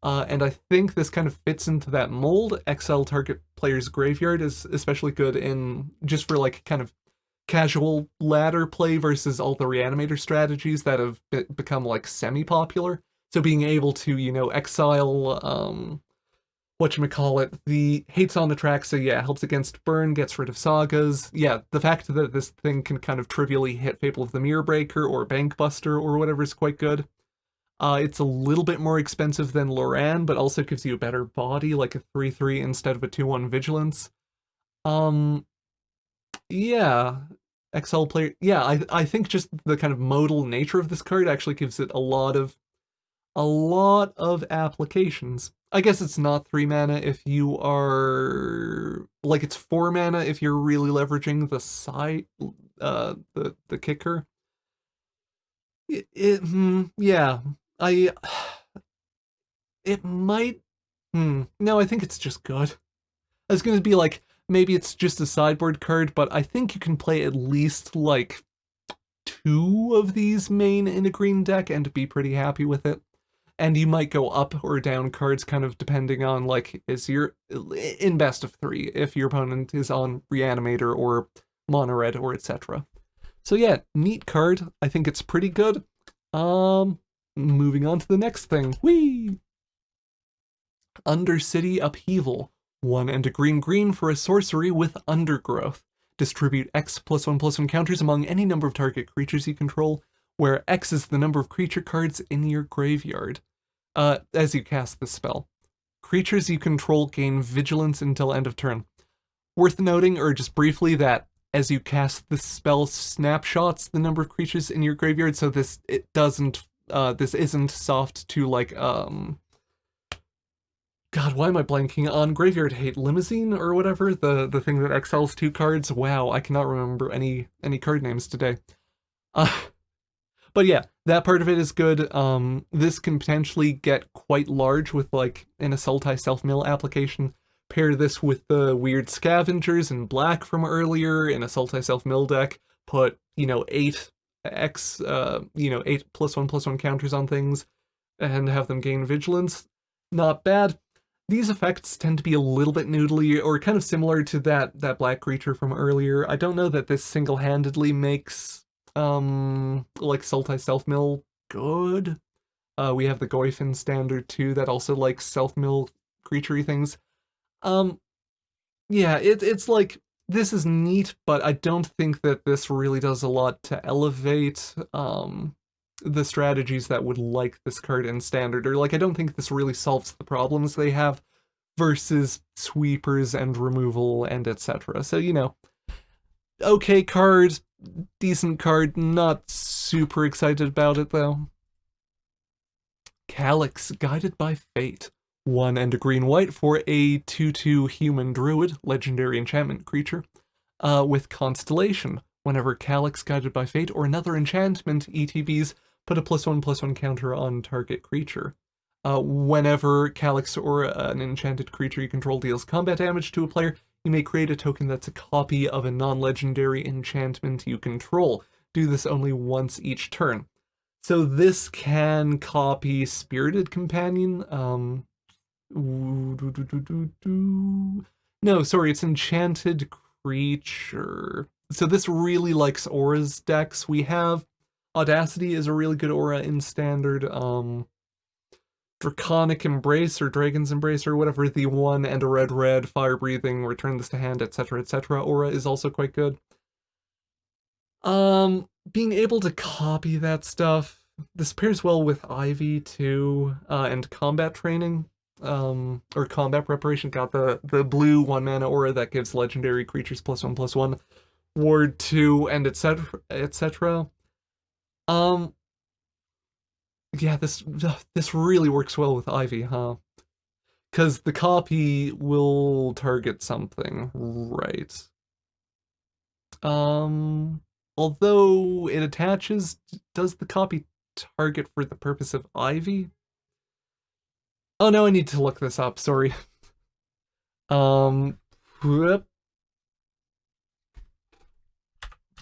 [SPEAKER 1] Uh, and I think this kind of fits into that mold. Exile target player's graveyard is especially good in, just for, like, kind of casual ladder play versus all the reanimator strategies that have be become, like, semi-popular. So being able to, you know, exile, um, whatchamacallit, the hates on the track, so yeah, helps against burn, gets rid of sagas. Yeah, the fact that this thing can kind of trivially hit Fable of the Mirror Breaker or Bankbuster or whatever is quite good. Uh, it's a little bit more expensive than Loran, but also gives you a better body, like a 3-3 instead of a 2-1 Vigilance. Um, yeah, XL player, yeah, I, I think just the kind of modal nature of this card actually gives it a lot of, a lot of applications. I guess it's not three mana if you are like it's four mana if you're really leveraging the side uh the the kicker. It, it hmm, yeah. I it might hmm no, I think it's just good. I was gonna be like maybe it's just a sideboard card, but I think you can play at least like two of these main in a green deck and be pretty happy with it and you might go up or down cards kind of depending on like is your in best of three if your opponent is on reanimator or mono red or etc so yeah neat card. I think it's pretty good. Um moving on to the next thing. Whee! undercity upheaval. One and a green green for a sorcery with undergrowth. Distribute x plus one plus one counters among any number of target creatures you control where X is the number of creature cards in your graveyard, uh, as you cast the spell. Creatures you control gain vigilance until end of turn. Worth noting, or just briefly, that as you cast the spell snapshots the number of creatures in your graveyard, so this it doesn't uh this isn't soft to like um God, why am I blanking on Graveyard Hate Limousine or whatever? The the thing that excels two cards. Wow, I cannot remember any any card names today. Uh, but yeah, that part of it is good. Um, this can potentially get quite large with like an Sultai Self-Mill application. Pair this with the weird scavengers in black from earlier in a Sultai Self-Mill deck. Put, you know, eight X, uh, you know, eight plus one plus one counters on things and have them gain vigilance. Not bad. These effects tend to be a little bit noodly or kind of similar to that, that black creature from earlier. I don't know that this single-handedly makes, um, like Sultai Self-Mill good. Uh, we have the Goyfin standard too that also likes self-mill creaturey things. Um, yeah, it, it's like, this is neat, but I don't think that this really does a lot to elevate, um, the strategies that would like this card in standard, or like I don't think this really solves the problems they have versus sweepers and removal and etc. So, you know, okay card, decent card, not super excited about it though. Calix, Guided by Fate. One and a green-white for a 2-2 human druid, legendary enchantment creature, uh, with Constellation. Whenever Calix, Guided by Fate, or another enchantment ETBs put a plus one plus one counter on target creature. Uh, whenever Calix or an enchanted creature you control deals combat damage to a player, you may create a token that's a copy of a non-legendary enchantment you control. Do this only once each turn. So this can copy Spirited Companion. Um, no, sorry, it's Enchanted Creature. So this really likes Aura's decks. We have Audacity is a really good aura in standard. Um, Draconic Embrace or Dragon's Embrace or whatever the one and a red red fire breathing return this to hand etc etc aura is also quite good. Um, being able to copy that stuff this pairs well with Ivy too uh, and combat training. Um or combat preparation. Got the the blue one mana aura that gives legendary creatures plus one plus one ward two and etc etc um, yeah, this this really works well with Ivy, huh? Because the copy will target something, right? Um, although it attaches, does the copy target for the purpose of Ivy? Oh no, I need to look this up, sorry. um, whoop.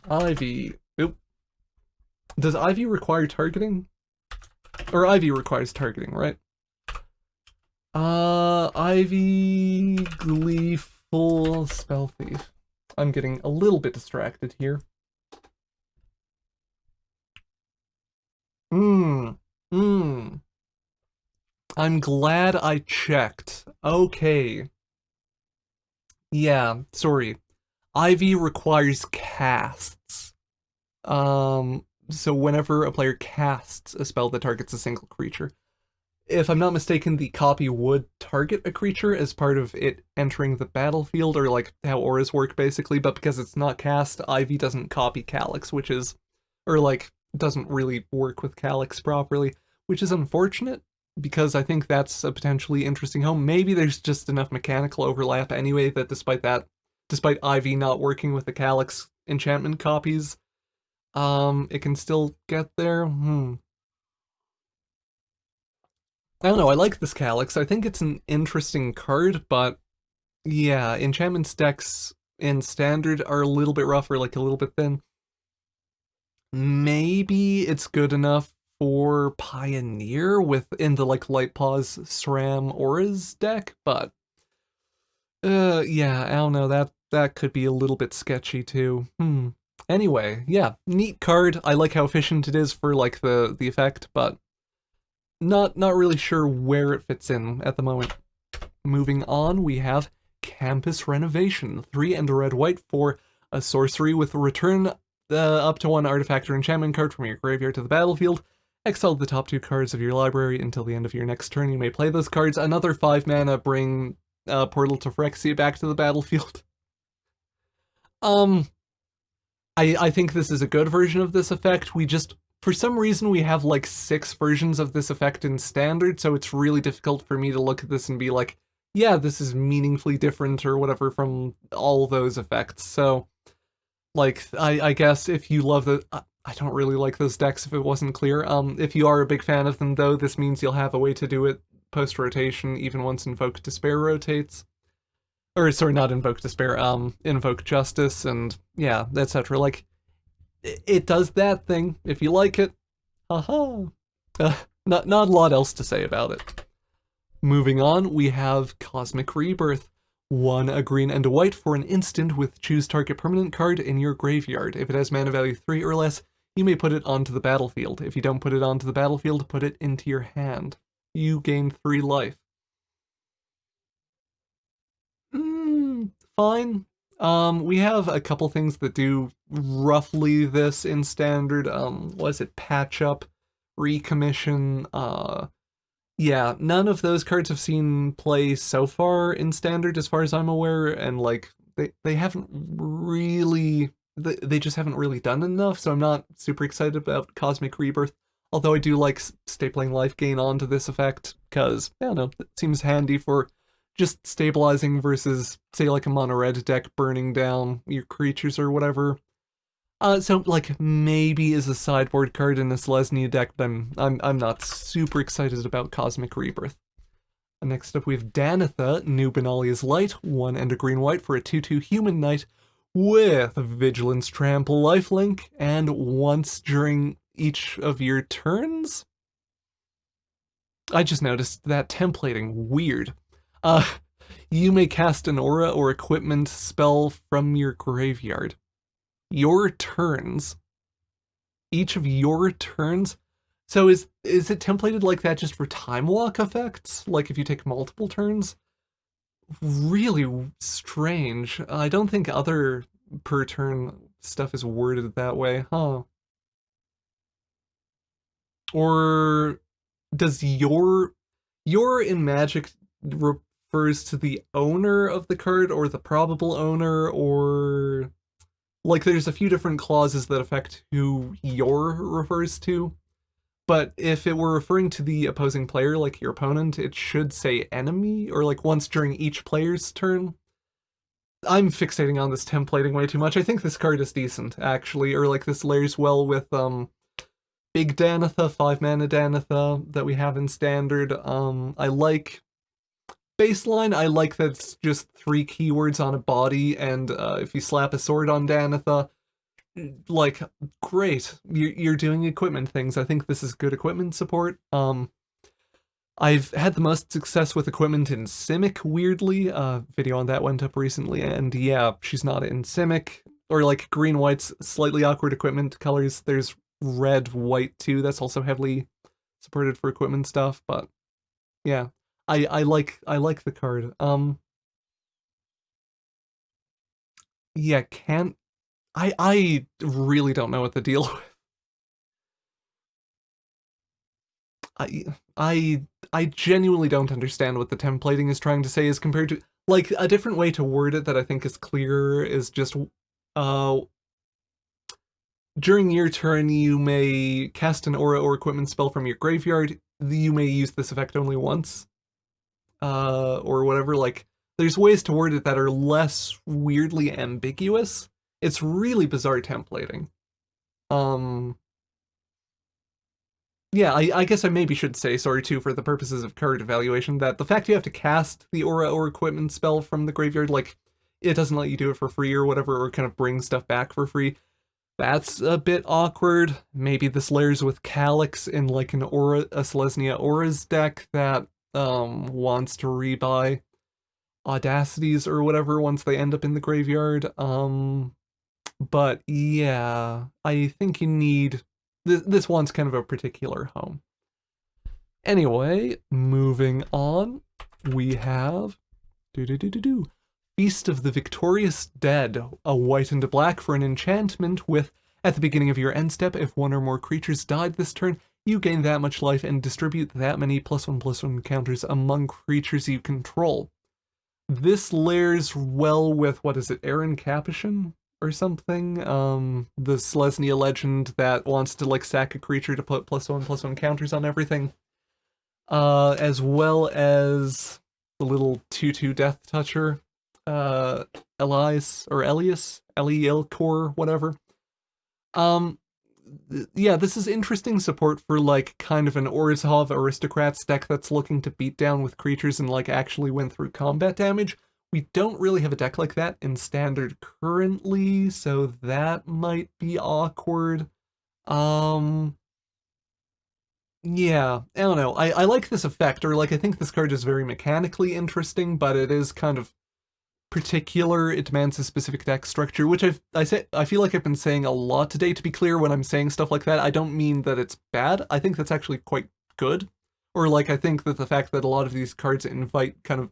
[SPEAKER 1] Ivy. Does Ivy require targeting? Or Ivy requires targeting, right? Uh, Ivy, Gleeful, Spell Thief. I'm getting a little bit distracted here. Mmm, mmm. I'm glad I checked. Okay. Yeah, sorry. Ivy requires casts. Um, so whenever a player casts a spell that targets a single creature, if I'm not mistaken, the copy would target a creature as part of it entering the battlefield, or like how auras work basically, but because it's not cast, Ivy doesn't copy Calix, which is, or like, doesn't really work with Calix properly, which is unfortunate, because I think that's a potentially interesting home. Maybe there's just enough mechanical overlap anyway that despite that, despite Ivy not working with the Calix enchantment copies, um, it can still get there. Hmm. I don't know, I like this Calix. I think it's an interesting card, but yeah, enchantment decks in standard are a little bit rough or like a little bit thin. Maybe it's good enough for Pioneer within the like Light Paws Sram Auras deck, but uh yeah, I don't know, that that could be a little bit sketchy too. Hmm. Anyway, yeah, neat card. I like how efficient it is for like the the effect, but not not really sure where it fits in at the moment. Moving on, we have Campus Renovation, three and a red white for a sorcery with return uh, up to one artifact or enchantment card from your graveyard to the battlefield. Exile the top two cards of your library until the end of your next turn. You may play those cards. Another five mana, bring uh, Portal to Phyrexia back to the battlefield. um, I, I think this is a good version of this effect. We just for some reason we have like six versions of this effect in standard, so it's really difficult for me to look at this and be like, yeah, this is meaningfully different or whatever from all those effects. So, like, I, I guess if you love the, I don't really like those decks if it wasn't clear. Um, if you are a big fan of them though, this means you'll have a way to do it post-rotation, even once Invoke Despair rotates. Or, sorry, not Invoke Despair, um, Invoke Justice, and yeah, etc. Like, it does that thing. If you like it, haha. Uh, not, not a lot else to say about it. Moving on, we have Cosmic Rebirth. One a green and a white for an instant with choose target permanent card in your graveyard. If it has mana value 3 or less, you may put it onto the battlefield. If you don't put it onto the battlefield, put it into your hand. You gain 3 life. Mm, fine. Um, we have a couple things that do roughly this in standard. Um, what is it? Patch up, recommission. Uh, yeah, none of those cards have seen play so far in standard, as far as I'm aware, and like they they haven't really they, they just haven't really done enough. So I'm not super excited about Cosmic Rebirth. Although I do like stapling life gain onto this effect, because, I don't know, it seems handy for just stabilizing versus, say, like a mono red deck burning down your creatures or whatever. Uh, so, like, maybe is a sideboard card in a Selesnya deck, but I'm, I'm, I'm not super excited about Cosmic Rebirth. Next up we have Danitha, New Benalia's Light, 1 and a green-white for a 2-2 human knight with Vigilance Trample lifelink, and once during each of your turns? I just noticed that templating, weird. Uh, you may cast an aura or equipment spell from your graveyard. Your turns. Each of your turns. So is is it templated like that just for time walk effects? Like if you take multiple turns? Really strange. I don't think other per turn stuff is worded that way, huh? Or does your your in Magic refers to the owner of the card or the probable owner or like there's a few different clauses that affect who your refers to. But if it were referring to the opposing player, like your opponent, it should say enemy, or like once during each player's turn. I'm fixating on this templating way too much. I think this card is decent, actually, or like this layers well with um Big Danitha, 5 mana Danitha that we have in standard. Um, I like baseline, I like that it's just three keywords on a body, and uh, if you slap a sword on Danitha, like, great, you're, doing equipment things. I think this is good equipment support. Um, I've had the most success with equipment in Simic, weirdly. Uh, video on that went up recently, and yeah, she's not in Simic. Or like green-white's slightly awkward equipment colors. There's red, white too. That's also heavily supported for equipment stuff, but yeah. I, I like I like the card. Um Yeah, can't I I really don't know what the deal with. I I I genuinely don't understand what the templating is trying to say as compared to like a different way to word it that I think is clearer is just uh during your turn, you may cast an aura or equipment spell from your graveyard. You may use this effect only once. Uh, or whatever, like, there's ways to word it that are less weirdly ambiguous. It's really bizarre templating. Um, yeah, I, I, guess I maybe should say, sorry too, for the purposes of card evaluation, that the fact you have to cast the aura or equipment spell from the graveyard, like, it doesn't let you do it for free or whatever, or kind of bring stuff back for free. That's a bit awkward. Maybe this layers with Calix in like an Aura, a Selesnya Auras deck that um, wants to rebuy Audacities or whatever once they end up in the graveyard. Um, but yeah, I think you need... Th this one's kind of a particular home. Anyway, moving on, we have... Do do do do do. Feast of the Victorious Dead, a white and a black for an enchantment with, at the beginning of your end step, if one or more creatures died this turn, you gain that much life and distribute that many plus one plus one counters among creatures you control. This layers well with, what is it, Aaron Capuchin? or something. Um, the Selesnya legend that wants to like sack a creature to put plus one plus one counters on everything. Uh, as well as the little 2-2 Death Toucher, uh, Elias, or Elias, Core, whatever. Um, yeah, this is interesting support for like kind of an Orzhov Aristocrats deck that's looking to beat down with creatures and like actually win through combat damage. We don't really have a deck like that in Standard currently, so that might be awkward. Um, yeah, I don't know. I, I like this effect, or like I think this card is very mechanically interesting, but it is kind of particular. It demands a specific deck structure, which I've, I say I feel like I've been saying a lot today. To be clear, when I'm saying stuff like that, I don't mean that it's bad. I think that's actually quite good. Or like I think that the fact that a lot of these cards invite kind of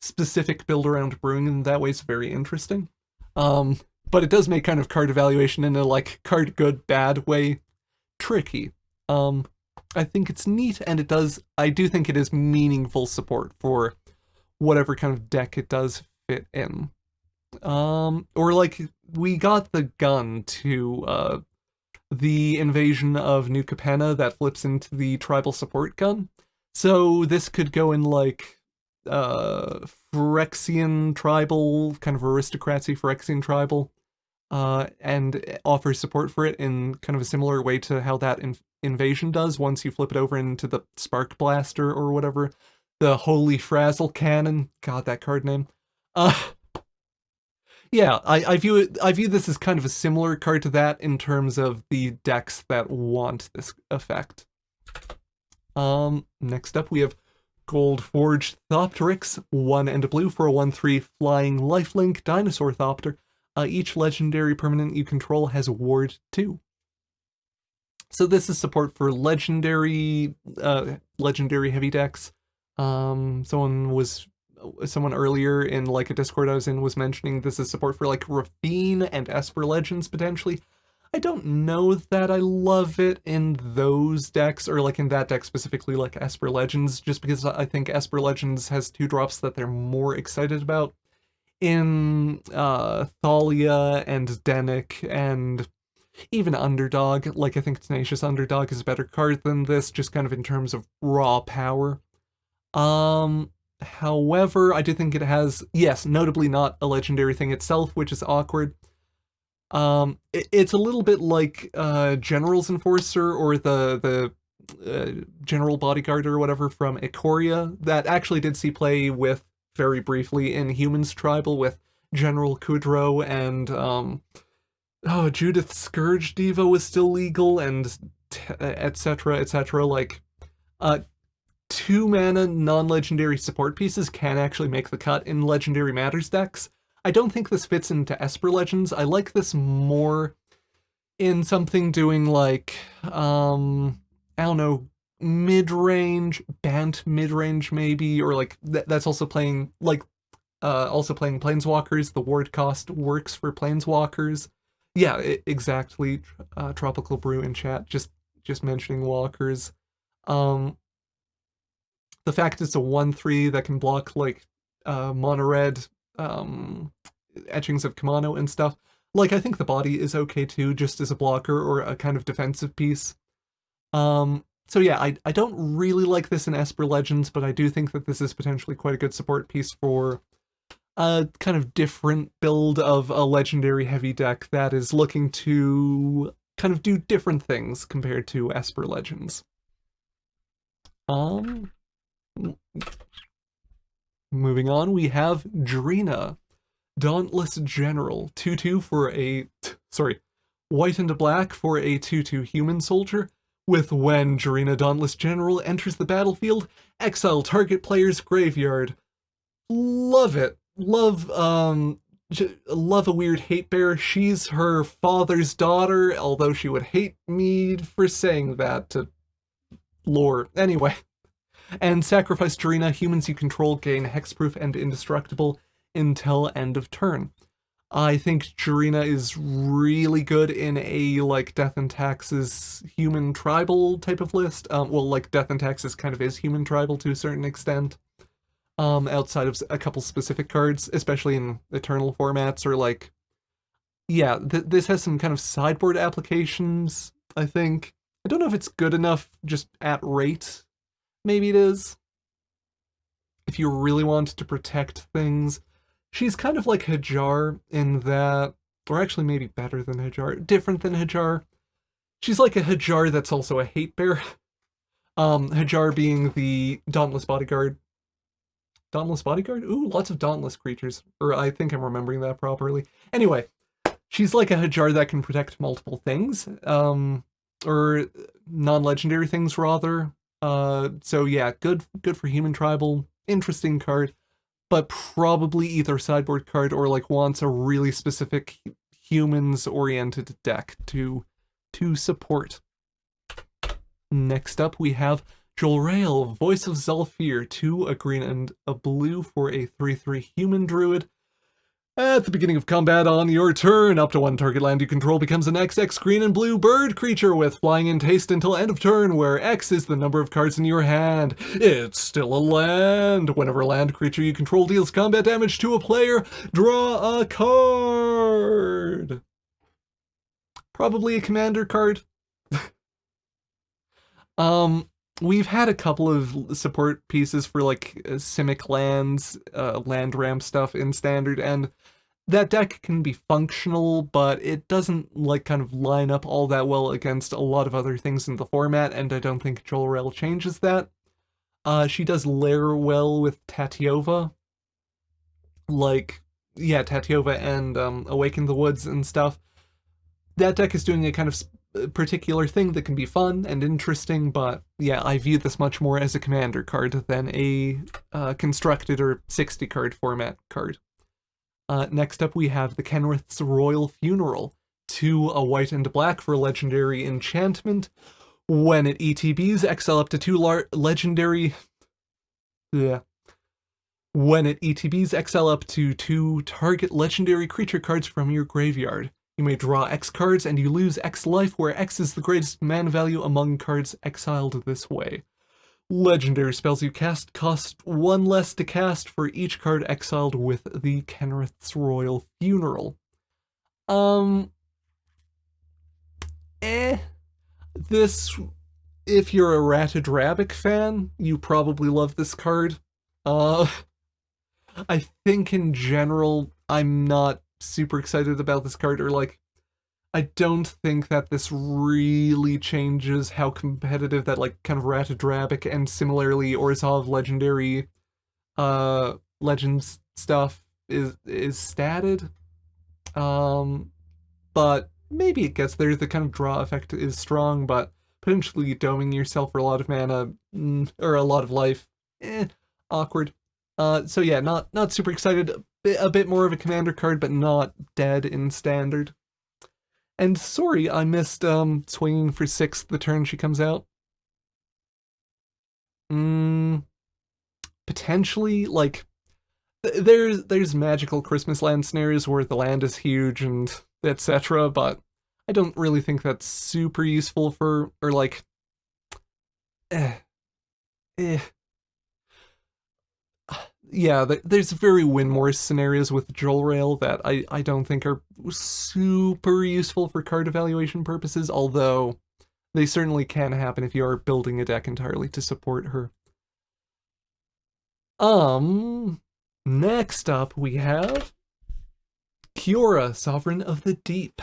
[SPEAKER 1] specific build around brewing in that way is very interesting. Um, but it does make kind of card evaluation in a like card good bad way tricky. Um, I think it's neat, and it does, I do think it is meaningful support for whatever kind of deck it does fit in. Um, or like, we got the gun to, uh, the invasion of New Capenna that flips into the tribal support gun. So this could go in like, uh, Phyrexian tribal, kind of aristocracy Phyrexian tribal, uh, and offers support for it in kind of a similar way to how that in invasion does once you flip it over into the Spark Blaster or whatever. The Holy Frazzle Cannon. God, that card name. Uh, yeah, I, I view it. I view this as kind of a similar card to that in terms of the decks that want this effect. Um, next up we have Gold Forged Thopteryx, one and a blue for a 1-3 flying lifelink dinosaur Thopter. Uh, each legendary permanent you control has ward 2. So this is support for legendary, uh, legendary heavy decks. Um, someone was, someone earlier in like a Discord I was in was mentioning this is support for like Raffine and Esper Legends potentially. I don't know that I love it in those decks, or like in that deck specifically, like Esper Legends, just because I think Esper Legends has two drops that they're more excited about. In uh, Thalia and Dennick and even Underdog, like I think Tenacious Underdog is a better card than this, just kind of in terms of raw power. Um, however, I do think it has, yes, notably not a legendary thing itself, which is awkward. Um, it, it's a little bit like uh, General's Enforcer or the the uh, General Bodyguard or whatever from Ikoria that actually did see play with very briefly in Humans Tribal with General Kudro and um, oh, Judith Scourge Diva was still legal and etc. etc. Like, uh, two mana non-legendary support pieces can actually make the cut in Legendary Matters decks. I don't think this fits into Esper Legends. I like this more in something doing like, um, I don't know, mid-range, Bant mid-range maybe, or like th that's also playing, like, uh, also playing Planeswalkers. The ward cost works for Planeswalkers. Yeah, it, exactly. Uh, Tropical Brew in chat, just just mentioning walkers. Um, the fact it's a 1-3 that can block, like, uh, mono red um, etchings of Kumano and stuff. Like, I think the body is okay too, just as a blocker or a kind of defensive piece. Um, so yeah, I, I don't really like this in Esper Legends, but I do think that this is potentially quite a good support piece for a kind of different build of a legendary heavy deck that is looking to kind of do different things compared to Esper Legends. Um, moving on, we have Drina, Dauntless General, 2-2 for a, sorry, white and black for a 2-2 human soldier, with when Drina Dauntless General enters the battlefield, exile target player's graveyard. Love it love um love a weird hate bear. She's her father's daughter, although she would hate me for saying that to lore. Anyway. And sacrifice Drina, humans you control gain hexproof and indestructible until end of turn. I think Drina is really good in a, like, Death and Taxes human tribal type of list. Um, well, like, Death and Taxes kind of is human tribal to a certain extent um, outside of a couple specific cards, especially in Eternal formats or like yeah, th this has some kind of sideboard applications, I think. I don't know if it's good enough just at rate. Maybe it is. If you really want to protect things. She's kind of like Hajar in that, or actually maybe better than Hajar, different than Hajar. She's like a Hajar that's also a hate bear. Um, Hajar being the Dauntless Bodyguard. Dauntless Bodyguard? Ooh, lots of Dauntless creatures. Or I think I'm remembering that properly. Anyway, she's like a Hajar that can protect multiple things. Um, or non-legendary things, rather. Uh, so yeah, good good for Human Tribal. Interesting card. But probably either sideboard card or like wants a really specific humans-oriented deck to to support. Next up, we have Jolrael, Voice of Zhalfir, 2, a green and a blue for a 3-3 human druid. At the beginning of combat on your turn, up to one target land you control becomes an XX green and blue bird creature with flying and haste until end of turn, where X is the number of cards in your hand. It's still a land. Whenever a land creature you control deals combat damage to a player, draw a card. Probably a commander card. um, we've had a couple of support pieces for like uh, Simic lands, uh, land ramp stuff in standard, and that deck can be functional, but it doesn't like kind of line up all that well against a lot of other things in the format, and I don't think Jolrael changes that. Uh, she does layer well with Tatyova. Like, yeah, Tatyova and um, Awaken the Woods and stuff. That deck is doing a kind of particular thing that can be fun and interesting, but yeah, I view this much more as a commander card than a uh, constructed or 60 card format card. Uh, next up we have the Kenrith's Royal Funeral, two a white and black for legendary enchantment. When it ETBs, exile up to two legendary... Yeah. When it ETBs, exile up to two target legendary creature cards from your graveyard. You may draw X cards and you lose X life, where X is the greatest mana value among cards exiled this way. Legendary spells you cast cost one less to cast for each card exiled with the Kenrith's Royal Funeral. Um... Eh. This... If you're a Ratted fan, you probably love this card. Uh... I think in general, I'm not super excited about this card, or like, I don't think that this really changes how competitive that like kind of Ratted and similarly Orzhov legendary uh legends stuff is is statted. Um but maybe it gets there. The kind of draw effect is strong, but potentially doming yourself for a lot of mana mm, or a lot of life, eh, awkward. Uh, so yeah, not not super excited a bit more of a commander card, but not dead in standard. And sorry, I missed um, swinging for six the turn she comes out. Mm, potentially, like, th there's there's magical Christmas land scenarios where the land is huge and etc., but I don't really think that's super useful for, or like, eh, eh yeah, there's very Winmore scenarios with Jolrael that I, I don't think are super useful for card evaluation purposes, although they certainly can happen if you are building a deck entirely to support her. Um, next up we have Kiora, Sovereign of the Deep.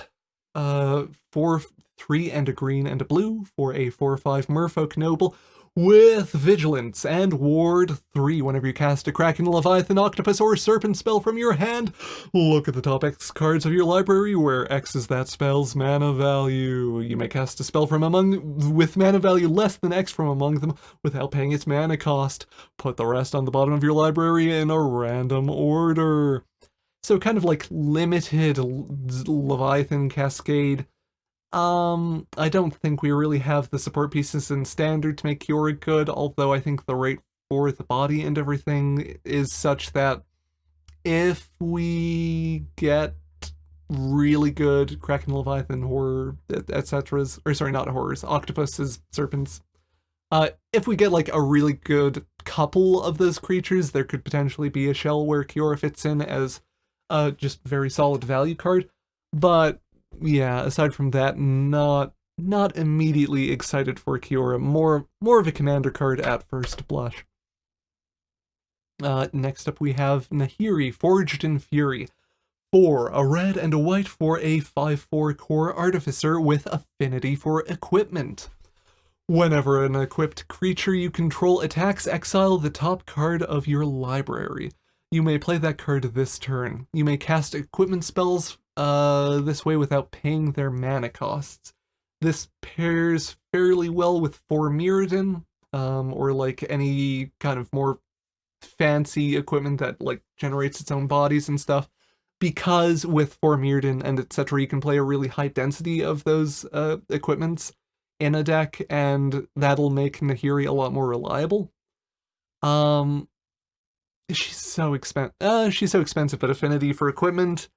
[SPEAKER 1] Uh, four, three and a green and a blue for a 4-5 Merfolk Noble with Vigilance and Ward 3 whenever you cast a Kraken, Leviathan, Octopus, or Serpent spell from your hand. Look at the top X cards of your library where X is that spell's mana value. You may cast a spell from among with mana value less than X from among them without paying its mana cost. Put the rest on the bottom of your library in a random order. So kind of like limited Leviathan Cascade um, I don't think we really have the support pieces in standard to make Kiora good, although I think the rate for the body and everything is such that if we get really good Kraken Leviathan horror, etc. or sorry, not horrors, octopuses, serpents, uh, if we get like a really good couple of those creatures, there could potentially be a shell where Kiora fits in as a just very solid value card. But yeah, aside from that, not not immediately excited for Kiora. More more of a commander card at first blush. Uh, next up we have Nahiri, Forged in Fury. 4, a red and a white for a 5-4 Kor artificer with affinity for equipment. Whenever an equipped creature you control attacks, exile the top card of your library. You may play that card this turn. You may cast equipment spells uh, this way without paying their mana costs. This pairs fairly well with For Mirrodin, um, or like any kind of more fancy equipment that like generates its own bodies and stuff because with For Mirrodin and etc you can play a really high density of those uh, equipments in a deck and that'll make Nahiri a lot more reliable. Um, she's so expensive. Uh, she's so expensive, but affinity for equipment.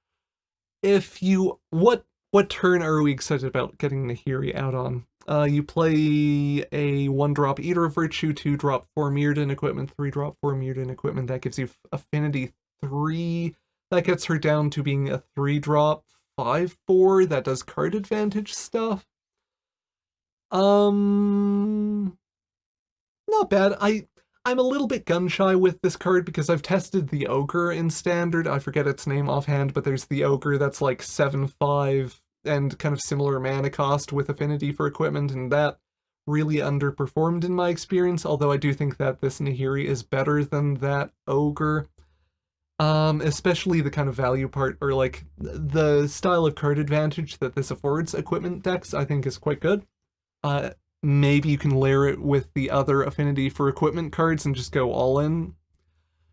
[SPEAKER 1] If you what what turn are we excited about getting Nahiri out on? Uh, you play a one drop Eater of Virtue, two drop For Mirrodin equipment, three drop For Mirrodin equipment. That gives you affinity three. That gets her down to being a three drop five four that does card advantage stuff. Um, not bad. I I'm a little bit gun shy with this card because I've tested the ogre in standard. I forget its name offhand, but there's the ogre that's like seven five and kind of similar mana cost with affinity for equipment, and that really underperformed in my experience, although I do think that this Nahiri is better than that Ogre. Um, especially the kind of value part, or like, the style of card advantage that this affords equipment decks, I think is quite good. Uh, maybe you can layer it with the other affinity for equipment cards and just go all in.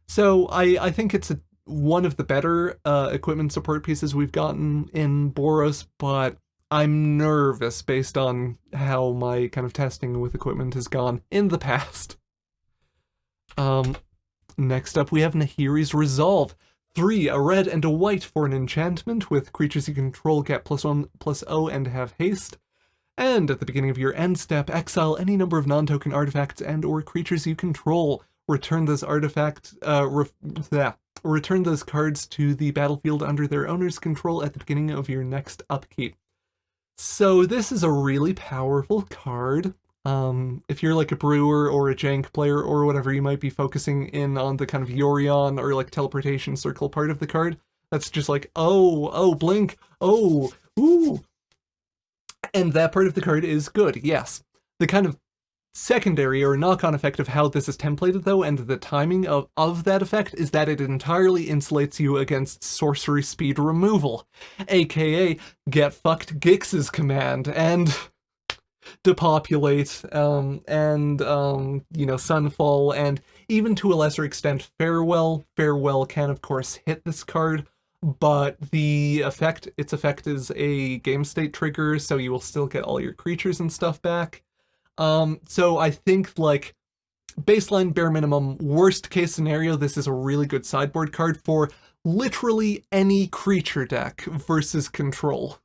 [SPEAKER 1] So I, I think it's a one of the better uh, equipment support pieces we've gotten in Boros, but I'm nervous based on how my kind of testing with equipment has gone in the past. Um, next up we have Nahiri's Resolve. Three, a red and a white for an enchantment with creatures you control get plus one plus O and have haste. And at the beginning of your end step, exile any number of non-token artifacts and or creatures you control. Return this artifact, uh, yeah, return those cards to the battlefield under their owner's control at the beginning of your next upkeep. So this is a really powerful card. Um, if you're like a brewer or a jank player or whatever, you might be focusing in on the kind of Yorion or like teleportation circle part of the card. That's just like, oh, oh, blink, oh, ooh. And that part of the card is good, yes. The kind of secondary or knock-on effect of how this is templated though and the timing of, of that effect is that it entirely insulates you against sorcery speed removal, aka get fucked Gix's command and depopulate um, and um, you know sunfall and even to a lesser extent farewell. Farewell can of course hit this card but the effect, its effect is a game state trigger so you will still get all your creatures and stuff back. Um, so I think like baseline bare minimum worst case scenario, this is a really good sideboard card for literally any creature deck versus control.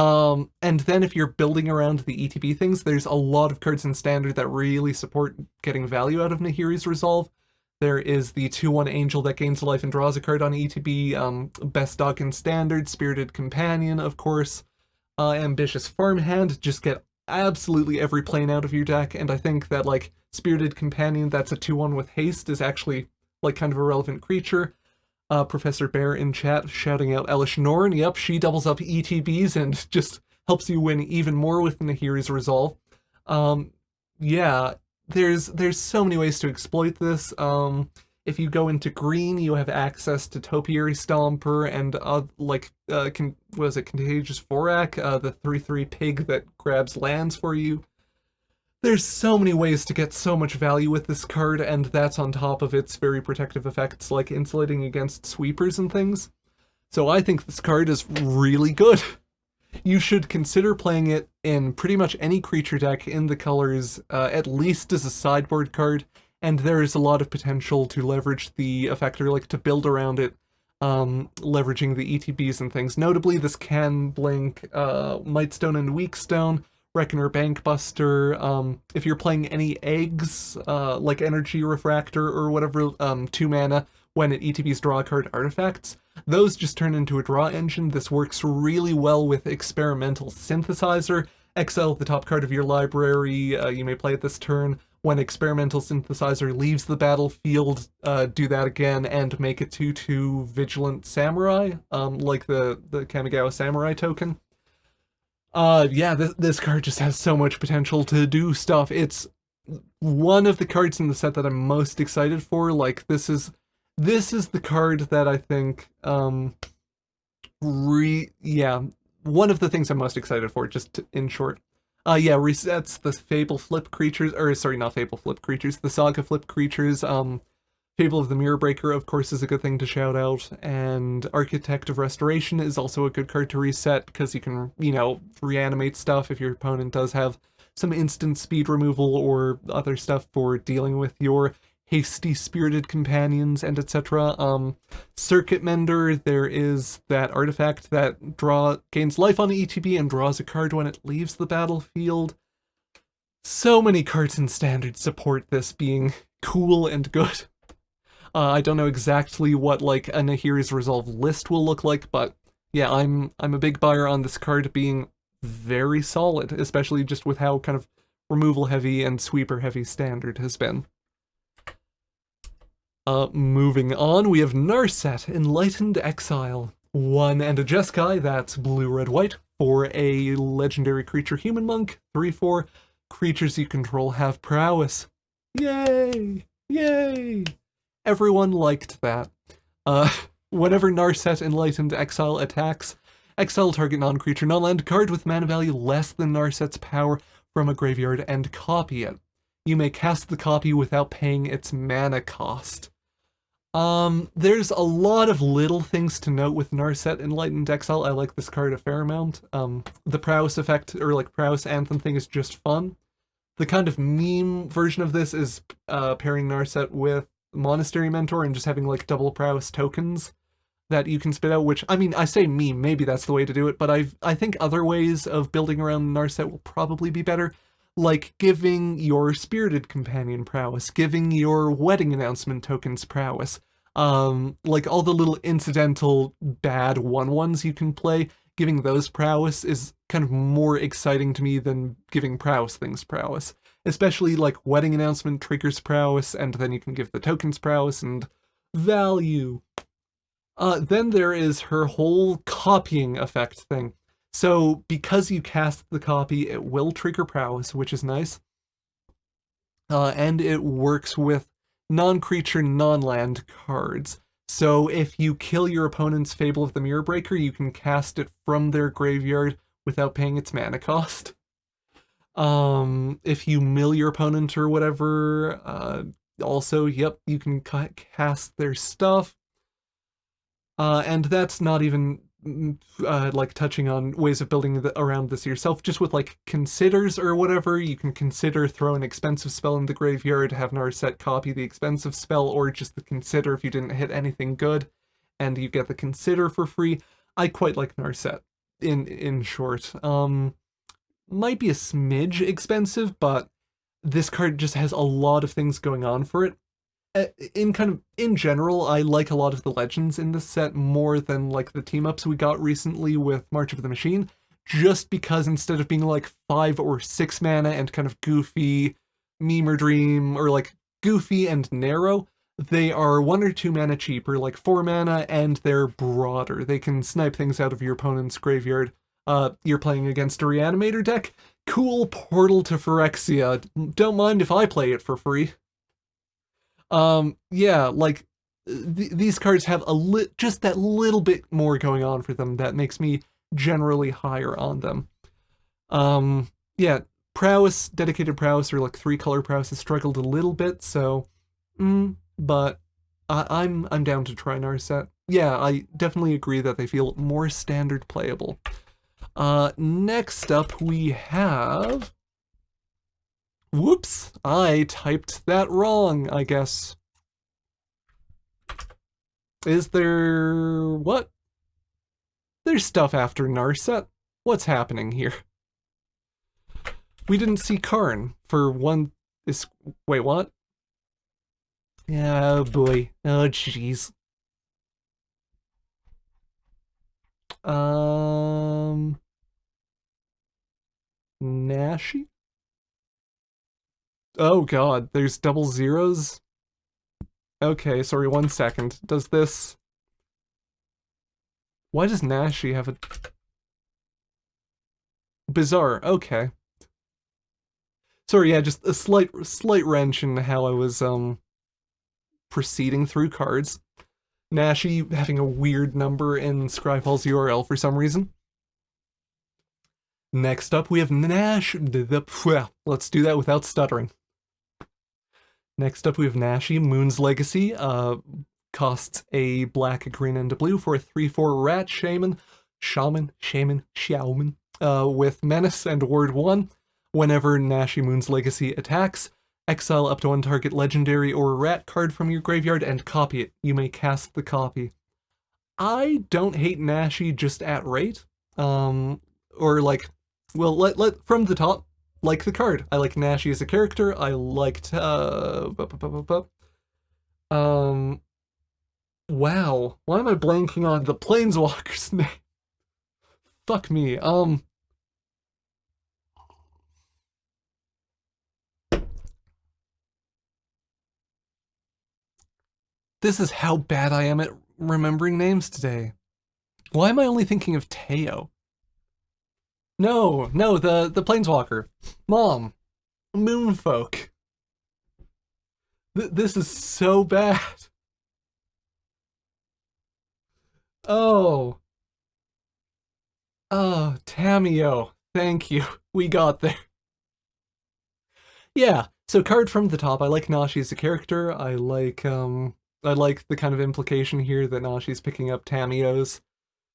[SPEAKER 1] Um, and then if you're building around the ETB things, there's a lot of cards in Standard that really support getting value out of Nahiri's Resolve. There is the 2-1 Angel that gains life and draws a card on ETB, um, Best Dog in Standard, Spirited Companion, of course, uh, Ambitious Farmhand, just get absolutely every plane out of your deck, and I think that, like, Spirited Companion that's a 2-1 with haste is actually, like, kind of a relevant creature. Uh, Professor Bear in chat shouting out Elesh Norn, yep, she doubles up ETBs and just helps you win even more with Nahiri's Resolve. Um, yeah, there's there's so many ways to exploit this. Um, if you go into green, you have access to Topiary Stomper and uh, like, uh, con was it Contagious Vorrac, uh, the 3-3 pig that grabs lands for you. There's so many ways to get so much value with this card, and that's on top of its very protective effects like insulating against sweepers and things. So I think this card is really good. You should consider playing it in pretty much any creature deck in the colors, uh, at least as a sideboard card, and there is a lot of potential to leverage the effector, like to build around it, um, leveraging the ETBs and things. Notably, this can blink uh, Mightstone and Weakstone, Reckoner Bankbuster, um, if you're playing any eggs, uh, like Energy Refractor or whatever, um, 2 mana, when it ETBs draw card artifacts. Those just turn into a draw engine. This works really well with Experimental Synthesizer. Exile the top card of your library, uh, you may play it this turn. When Experimental Synthesizer leaves the battlefield, uh, do that again and make it 2-2 Vigilant Samurai, um, like the, the Kamigawa Samurai token. Uh, yeah, this, this card just has so much potential to do stuff. It's one of the cards in the set that I'm most excited for. Like, this is this is the card that I think, um, re yeah, one of the things I'm most excited for, just to, in short. Uh, yeah, resets the Fable Flip creatures, or sorry, not Fable Flip creatures, the Saga Flip creatures. Um, Fable of the Mirror Breaker, of course, is a good thing to shout out, and Architect of Restoration is also a good card to reset, because you can, you know, reanimate stuff if your opponent does have some instant speed removal or other stuff for dealing with your hasty spirited companions and etc. Um, Circuit Mender, there is that artifact that draw gains life on the ETB and draws a card when it leaves the battlefield. So many cards in Standard support this being cool and good. Uh, I don't know exactly what like a Nahiri's Resolve list will look like, but yeah, I'm I'm a big buyer on this card being very solid, especially just with how kind of removal heavy and sweeper heavy Standard has been. Uh, moving on, we have Narset, Enlightened Exile. One and a Jeskai, that's blue, red, white, for a legendary creature human monk. 3-4, creatures you control have prowess. Yay! Yay! Everyone liked that. Uh, whenever Narset Enlightened Exile attacks, exile target non-creature non-land card with mana value less than Narset's power from a graveyard and copy it. You may cast the copy without paying its mana cost. Um, there's a lot of little things to note with Narset Enlightened Exile. I like this card a fair amount. Um, the Prowess effect, or like Prowess Anthem thing is just fun. The kind of meme version of this is uh, pairing Narset with Monastery Mentor and just having like double Prowess tokens that you can spit out, which, I mean, I say meme, maybe that's the way to do it, but i I think other ways of building around Narset will probably be better like giving your spirited companion prowess, giving your wedding announcement tokens prowess, um, like all the little incidental bad one-ones you can play, giving those prowess is kind of more exciting to me than giving prowess things prowess. Especially like wedding announcement triggers prowess, and then you can give the tokens prowess and value. Uh, then there is her whole copying effect thing. So because you cast the copy, it will trigger prowess, which is nice. Uh, and it works with non-creature, non-land cards. So if you kill your opponent's Fable of the Mirror Breaker, you can cast it from their graveyard without paying its mana cost. Um, if you mill your opponent or whatever, uh, also, yep, you can cast their stuff. Uh, and that's not even uh, like touching on ways of building the, around this yourself, just with like considers or whatever, you can consider throw an expensive spell in the graveyard, have Narset copy the expensive spell, or just the consider if you didn't hit anything good, and you get the consider for free. I quite like Narset, in, in short. Um, might be a smidge expensive, but this card just has a lot of things going on for it, in kind of in general, I like a lot of the legends in this set more than like the team ups we got recently with March of the Machine, just because instead of being like five or six mana and kind of goofy, meme or dream, or like goofy and narrow, they are one or two mana cheaper, like four mana, and they're broader. They can snipe things out of your opponent's graveyard. Uh, you're playing against a Reanimator deck? Cool Portal to Phyrexia. Don't mind if I play it for free. Um, yeah, like th these cards have a li just that little bit more going on for them that makes me generally higher on them. Um, yeah, prowess, dedicated prowess, or like three color prowess has struggled a little bit, so, mm, but I I'm I'm down to try Narset. Yeah, I definitely agree that they feel more standard playable. Uh, next up we have Whoops, I typed that wrong, I guess. Is there... what? There's stuff after Narset. What's happening here? We didn't see Karn for one... Is... wait, what? Oh boy. Oh jeez. Um... Nashi? Oh god, there's double zeros? Okay, sorry, one second. Does this... Why does Nashi have a... Bizarre, okay. Sorry, yeah, just a slight slight wrench in how I was um proceeding through cards. Nashi having a weird number in Scryfall's URL for some reason. Next up, we have Nash. Let's do that without stuttering. Next up, we have Nashi, Moon's Legacy. Uh, costs a black, a green, and a blue for a 3-4 rat shaman, shaman, shaman, shaman, uh, with Menace and Ward 1. Whenever Nashi Moon's Legacy attacks, exile up to one target legendary or rat card from your graveyard and copy it. You may cast the copy. I don't hate Nashi just at rate. Um, or like, well, let, let from the top, like the card. I like Nashi as a character. I liked, uh, um, wow. Why am I blanking on the Planeswalker's name? Fuck me. Um, This is how bad I am at remembering names today. Why am I only thinking of Teo? No, no, the, the Planeswalker. Mom. Moonfolk. Th this is so bad. Oh. Oh, Tamiyo. Thank you. We got there. Yeah, so card from the top. I like Nashi as a character. I like, um, I like the kind of implication here that now she's picking up Tamiyo's,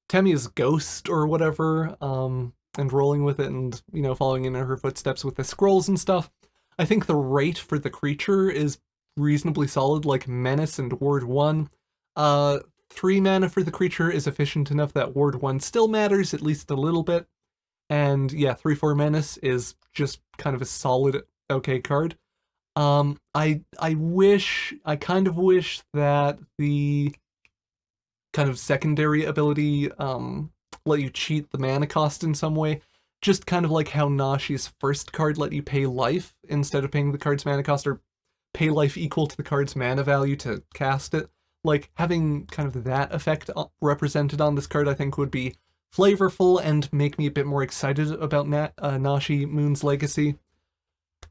[SPEAKER 1] Tamiyo's ghost or whatever, um, and rolling with it and, you know, following in her footsteps with the scrolls and stuff. I think the rate for the creature is reasonably solid, like Menace and Ward 1. Uh, 3 mana for the creature is efficient enough that Ward 1 still matters, at least a little bit. And yeah, 3-4 Menace is just kind of a solid okay card. Um, I I wish, I kind of wish that the kind of secondary ability um, let you cheat the mana cost in some way. Just kind of like how Nashi's first card let you pay life instead of paying the card's mana cost, or pay life equal to the card's mana value to cast it. Like, having kind of that effect represented on this card I think would be flavorful and make me a bit more excited about uh, Nashi Moon's Legacy.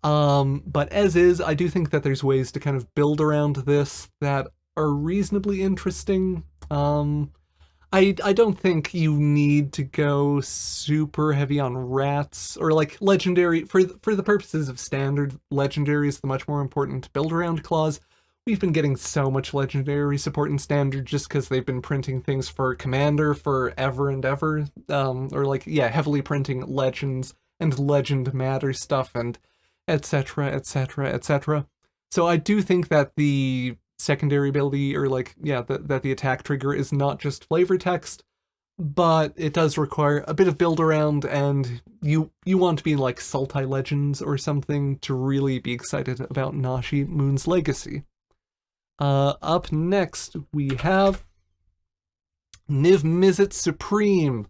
[SPEAKER 1] Um, but as is, I do think that there's ways to kind of build around this that are reasonably interesting. Um, I, I don't think you need to go super heavy on rats or like legendary for for the purposes of standard legendary is the much more important build around clause. We've been getting so much legendary support in standard just because they've been printing things for commander forever and ever. Um, or like yeah, heavily printing legends and legend matter stuff and etc., etc., etc. So I do think that the secondary ability, or like, yeah, the, that the attack trigger is not just flavor text, but it does require a bit of build around, and you you want to be like Sultai Legends or something to really be excited about Nashi Moon's Legacy. Uh, up next, we have Niv Mizzet Supreme.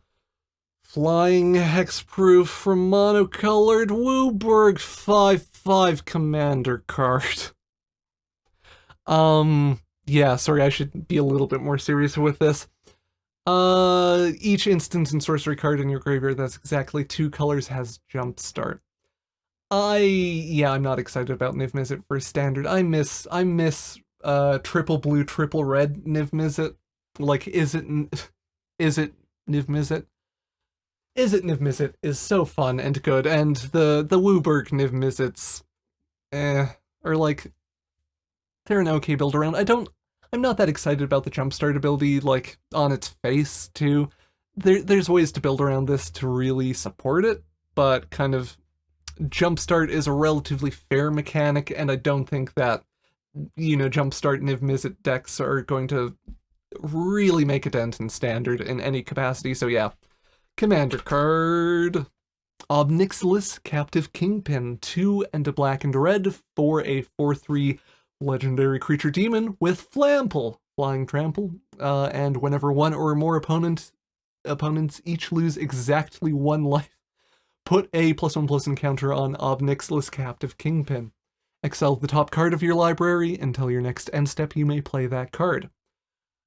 [SPEAKER 1] Flying hexproof from monocolored WUBRG 5-5 commander card. Um, yeah, sorry, I should be a little bit more serious with this. Uh, each instance and sorcery card in your graveyard that's exactly two colors has Jumpstart. I, yeah, I'm not excited about Niv Mizzet for standard. I miss, I miss, uh, triple blue, triple red Niv Mizzet. Like, is it, is it Niv Mizzet? Is it Niv Mizzet is so fun and good, and the, the WUBRG Niv Mizzets, eh, are like, they're an okay build around. I don't, I'm not that excited about the jumpstart ability, like, on its face, too. There, there's ways to build around this to really support it, but kind of, jumpstart is a relatively fair mechanic, and I don't think that, you know, jumpstart Niv Mizzet decks are going to really make a dent in standard in any capacity, so yeah. Commander card. Ob Nixilis, Captive Kingpin, 2 and a black and red for a 4-3 legendary creature demon with Flample, flying trample, uh, and whenever one or more opponent opponents each lose exactly one life, put a plus one plus encounter on Ob Nixilis Captive Kingpin. Exile the top card of your library until your next end step you may play that card.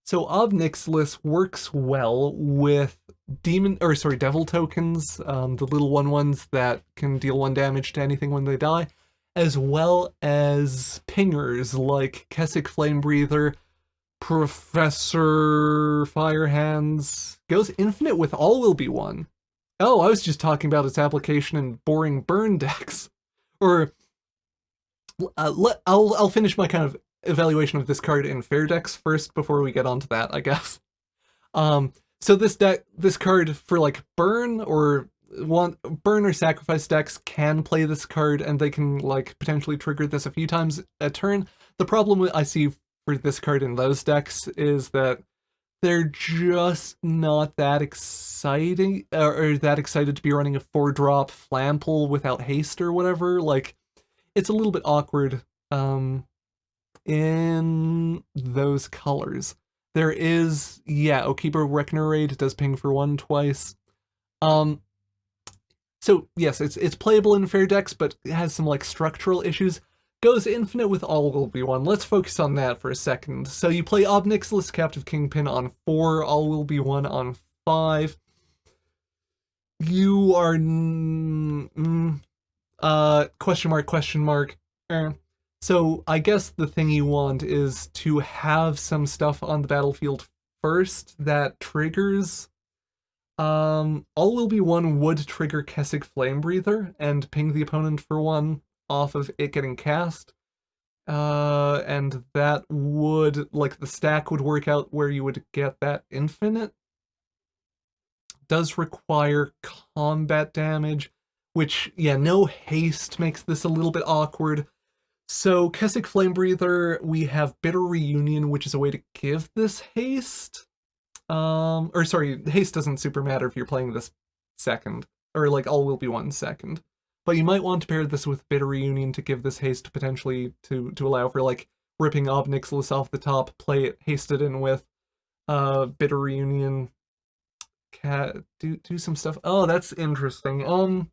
[SPEAKER 1] So Ob Nixilis works well with demon or sorry devil tokens, um, the little one ones that can deal one damage to anything when they die, as well as pingers like Kessig Flamebreather, Professor Firehands. Goes infinite with all will be one. Oh, I was just talking about its application in boring burn decks. Or uh, let, I'll I'll finish my kind of evaluation of this card in fair decks first before we get onto that, I guess. Um, so this deck, this card for like burn or one burn or sacrifice decks can play this card and they can like potentially trigger this a few times a turn. The problem I see for this card in those decks is that they're just not that exciting or, or that excited to be running a four drop flample without haste or whatever. Like it's a little bit awkward um, in those colors. There is, yeah, Okiba Reckoner Raid does ping for one twice. Um, so yes, it's it's playable in fair decks, but it has some like structural issues. Goes infinite with all will be one. Let's focus on that for a second. So you play Ob Nixilis Captive Kingpin on four, all will be one on five. You are mm, uh question mark question mark. Eh. So I guess the thing you want is to have some stuff on the battlefield first that triggers um, all will be one would trigger Kessig Flamebreather and ping the opponent for one off of it getting cast. Uh, and that would, like, the stack would work out where you would get that infinite. Does require combat damage, which, yeah, no haste makes this a little bit awkward. So, Kessig Flamebreather, we have Bitter Reunion, which is a way to give this haste. Um, or sorry, haste doesn't super matter if you're playing this second, or like all will be one second. But you might want to pair this with Bitter Reunion to give this haste potentially to to allow for like ripping Ob Nixilis off the top, play it hasted in with uh Bitter Reunion. Cat do do some stuff. Oh, that's interesting. Um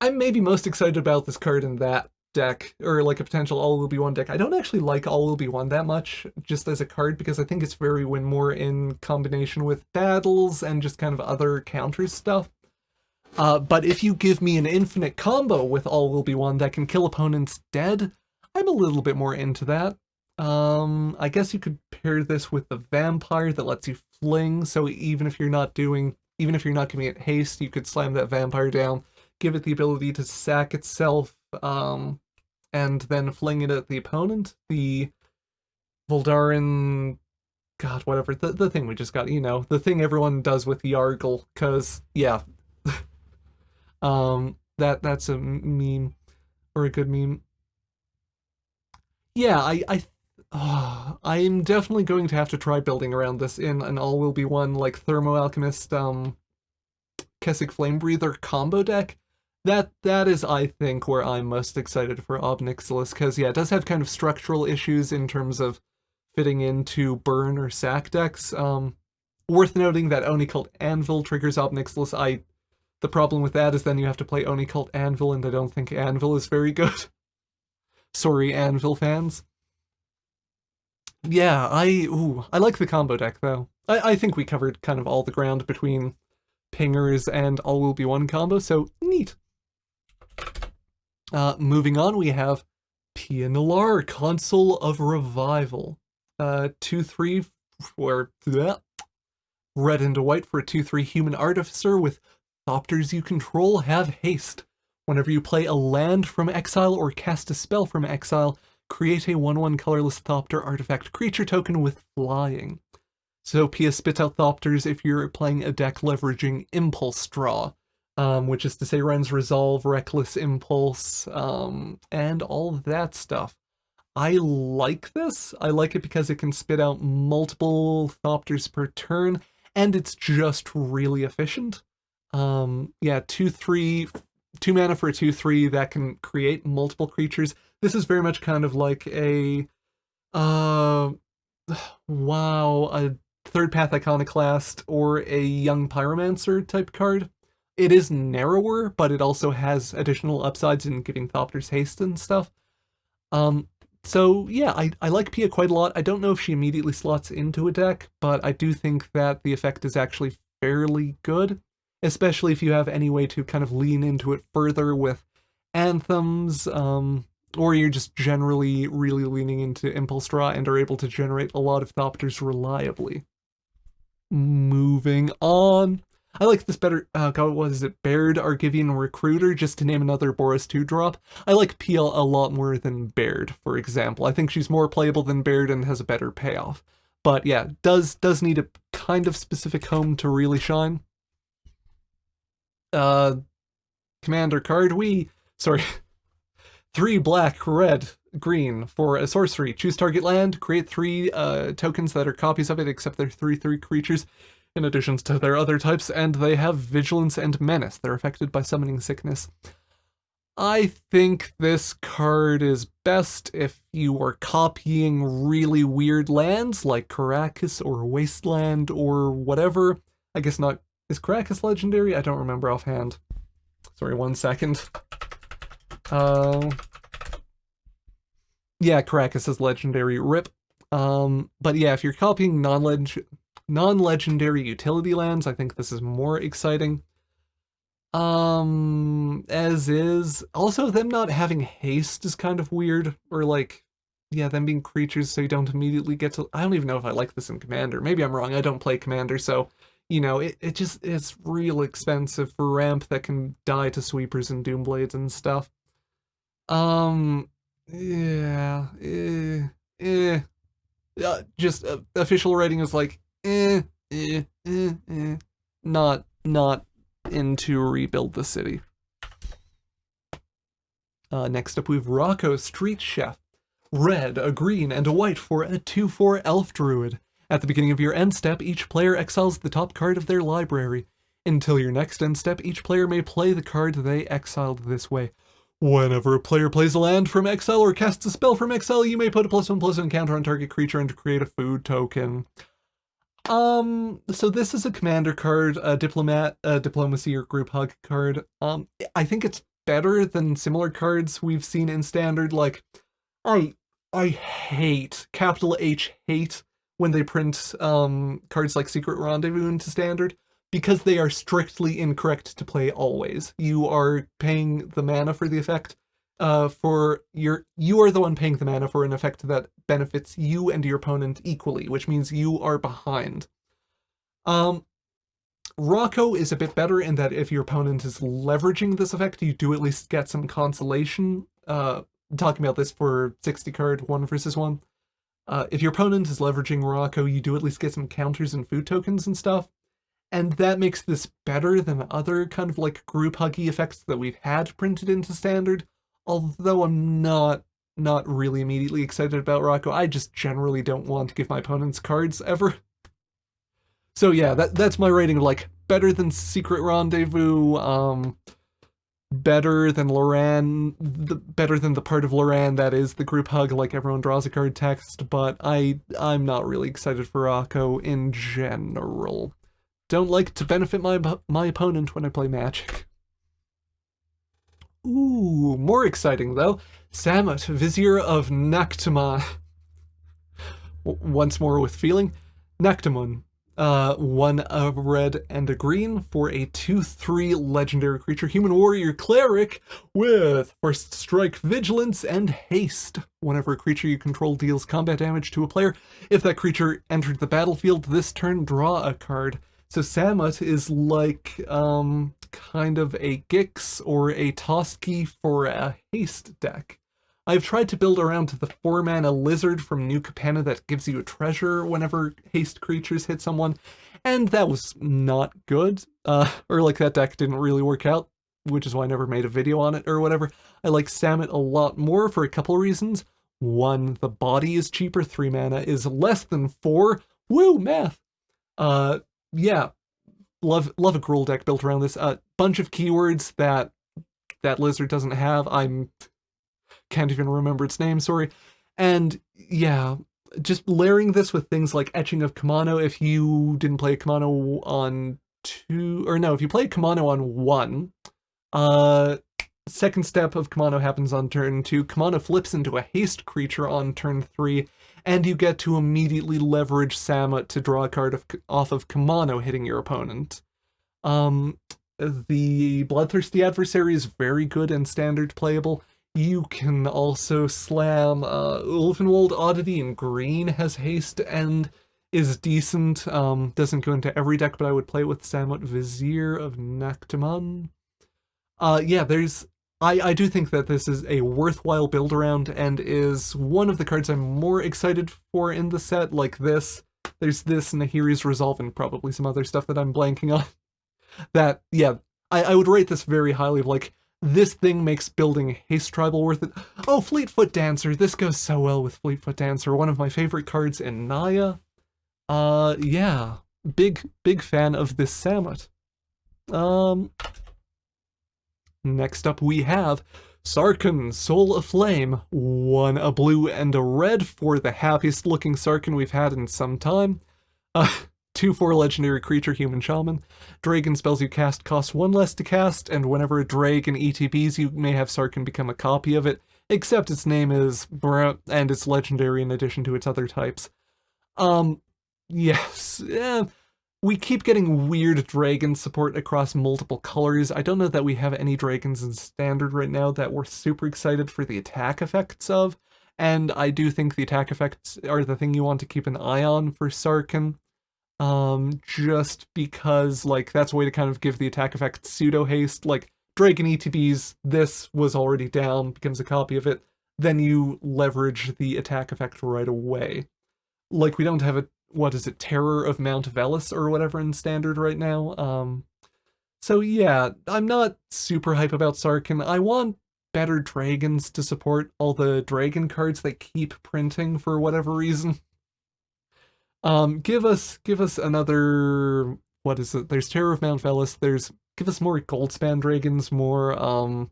[SPEAKER 1] I'm maybe most excited about this card in that deck, or like a potential all will be one deck. I don't actually like all will be one that much, just as a card, because I think it's very win more in combination with battles and just kind of other counter stuff. Uh, but if you give me an infinite combo with all will be one that can kill opponents dead, I'm a little bit more into that. Um, I guess you could pair this with the vampire that lets you fling, so even if you're not doing, even if you're not giving it haste, you could slam that vampire down, give it the ability to sack itself, um, and then fling it at the opponent. The Voldaren, God, whatever, the, the thing we just got, you know, the thing everyone does with Yargle, because, yeah, um, that that's a meme, or a good meme. Yeah, I, I, oh, I'm definitely going to have to try building around this in an all will be one, like, Thermo Alchemist, um, Kessig Flamebreather combo deck, that that is, I think, where I'm most excited for Ob Nixilis, because yeah, it does have kind of structural issues in terms of fitting into burn or sack decks. Um, worth noting that Oni Cult Anvil triggers Ob Nixilis. I, the problem with that is then you have to play Oni Cult Anvil, and I don't think Anvil is very good. Sorry, Anvil fans. Yeah, I ooh, I like the combo deck though. I, I think we covered kind of all the ground between pingers and all will be one combo, so neat. Uh, moving on, we have Pia Nalaar, Consul of Revival. Uh, 2-3 for bleh, red and white for a 2-3 human artificer with Thopters you control have haste. Whenever you play a land from exile or cast a spell from exile, create a 1-1 colorless Thopter artifact creature token with flying. So Pia spits out Thopters if you're playing a deck leveraging Impulse Draw um, which is to say runs Resolve, Reckless Impulse, um, and all that stuff. I like this. I like it because it can spit out multiple Thopters per turn, and it's just really efficient. Um, yeah, 2-3, 2 mana for a 2-3 that can create multiple creatures. This is very much kind of like a, uh, wow, a third path iconoclast or a young pyromancer type card. It is narrower, but it also has additional upsides in giving Thopters haste and stuff. Um, so yeah, I, I like Pia quite a lot. I don't know if she immediately slots into a deck, but I do think that the effect is actually fairly good, especially if you have any way to kind of lean into it further with anthems, um, or you're just generally really leaning into Impulse Draw and are able to generate a lot of Thopters reliably. Moving on. I like this better, uh, God, what is it, Baird Argivian Recruiter, just to name another Boros 2 drop. I like Pia a lot more than Baird, for example. I think she's more playable than Baird and has a better payoff. But yeah, does does need a kind of specific home to really shine. Uh, Commander card, we, sorry, three black, red, green for a sorcery. Choose target land, create three uh, tokens that are copies of it, except they're 3-3 creatures, in addition to their other types, and they have vigilance and menace. They're affected by summoning sickness. I think this card is best if you are copying really weird lands like Karakas or Wasteland or whatever. I guess not. Is Karakas legendary? I don't remember offhand. Sorry, one second. Uh, yeah, Karakas is legendary. RIP. Um, but yeah, if you're copying non-leg non-legendary utility lands, I think this is more exciting. Um, as is. Also, them not having haste is kind of weird, or like, yeah, them being creatures so you don't immediately get to... I don't even know if I like this in Commander. Maybe I'm wrong, I don't play Commander, so, you know, it, it just, it's real expensive for ramp that can die to sweepers and doomblades and stuff. Um, yeah, eh, eh. Uh, just uh, official writing is like, eh, eh, eh, eh. Not, not into rebuild the city. Uh, next up we have Rocco Street Chef. Red, a green, and a white for a 2-4 Elf Druid. At the beginning of your end step, each player exiles the top card of their library. Until your next end step, each player may play the card they exiled this way. Whenever a player plays a land from exile or casts a spell from exile, you may put a plus one plus one counter on target creature and create a food token. Um, so this is a commander card, a diplomat, a diplomacy or group hug card. Um, I think it's better than similar cards we've seen in standard. Like, I, I hate, capital H hate, when they print um cards like Secret Rendezvous into standard because they are strictly incorrect to play always. You are paying the mana for the effect, uh, for your, you are the one paying the mana for an effect that benefits you and your opponent equally, which means you are behind. Um, Rocco is a bit better in that if your opponent is leveraging this effect, you do at least get some consolation. Uh, talking about this for 60 card, one versus one. Uh, if your opponent is leveraging Rocco, you do at least get some counters and food tokens and stuff. And that makes this better than other kind of like group huggy effects that we've had printed into standard, although I'm not not really immediately excited about Rocco. I just generally don't want to give my opponents cards ever. So yeah, that that's my rating like better than Secret Rendezvous, um better than Loran, the, better than the part of Loran that is the group hug like everyone draws a card text, but I I'm not really excited for Rocco in general. Don't like to benefit my my opponent when I play Magic. Ooh, more exciting though. Samut, Vizier of Nakhtama. Once more with feeling. Naktamun. Uh, one a red and a green for a 2-3 legendary creature, human warrior cleric with first strike, vigilance, and haste. Whenever a creature you control deals combat damage to a player, if that creature entered the battlefield this turn, draw a card. So Samut is like, um, kind of a Gix or a Toski for a haste deck. I've tried to build around the 4-mana lizard from New Capenna that gives you a treasure whenever haste creatures hit someone, and that was not good. Uh, or like that deck didn't really work out, which is why I never made a video on it or whatever. I like Samut a lot more for a couple reasons. One, the body is cheaper, 3 mana is less than 4. Woo, math! Uh, yeah, love love a Gruul deck built around this. A uh, bunch of keywords that that lizard doesn't have. I'm can't even remember its name, sorry. And yeah, just layering this with things like Etching of Kumano, if you didn't play Kumano on two, or no, if you play Kumano on one, uh, second step of Kumano happens on turn two. Kumano flips into a haste creature on turn three, and you get to immediately leverage Samut to draw a card of, off of Kumano hitting your opponent. Um, the Bloodthirsty Adversary is very good and standard playable. You can also slam uh, Ulvenwald Oddity in green has haste and is decent. Um, doesn't go into every deck, but I would play with Samut Vizier of Naktamun. Uh, yeah, there's... I, I do think that this is a worthwhile build around and is one of the cards I'm more excited for in the set, like this. There's this, Nahiri's Resolve, and probably some other stuff that I'm blanking on. that, yeah, I, I would rate this very highly of like, this thing makes building Haste Tribal worth it. Oh, Fleetfoot Dancer. This goes so well with Fleetfoot Dancer. One of my favorite cards in Naya. Uh, yeah. Big, big fan of this Samut. Um, next up we have Sarkhan, Soul of Flame. One a blue and a red for the happiest looking Sarkhan we've had in some time. Uh, 2-4 legendary creature, human shaman. Dragon spells you cast cost 1 less to cast, and whenever a dragon ETBs, you may have Sarkhan become a copy of it, except its name is and it's legendary in addition to its other types. Um, yes, we keep getting weird dragon support across multiple colors. I don't know that we have any dragons in standard right now that we're super excited for the attack effects of, and I do think the attack effects are the thing you want to keep an eye on for Sarkhan um, just because, like, that's a way to kind of give the attack effect pseudo-haste, like, Dragon ETBs, this was already down, becomes a copy of it, then you leverage the attack effect right away. Like, we don't have a, what is it, Terror of Mount Velus or whatever in Standard right now, um, so yeah, I'm not super hype about Sarkhan. I want better dragons to support all the dragon cards they keep printing for whatever reason. Um, give us give us another what is it? There's Terror of Mount Velus. There's give us more Goldspan dragons, more um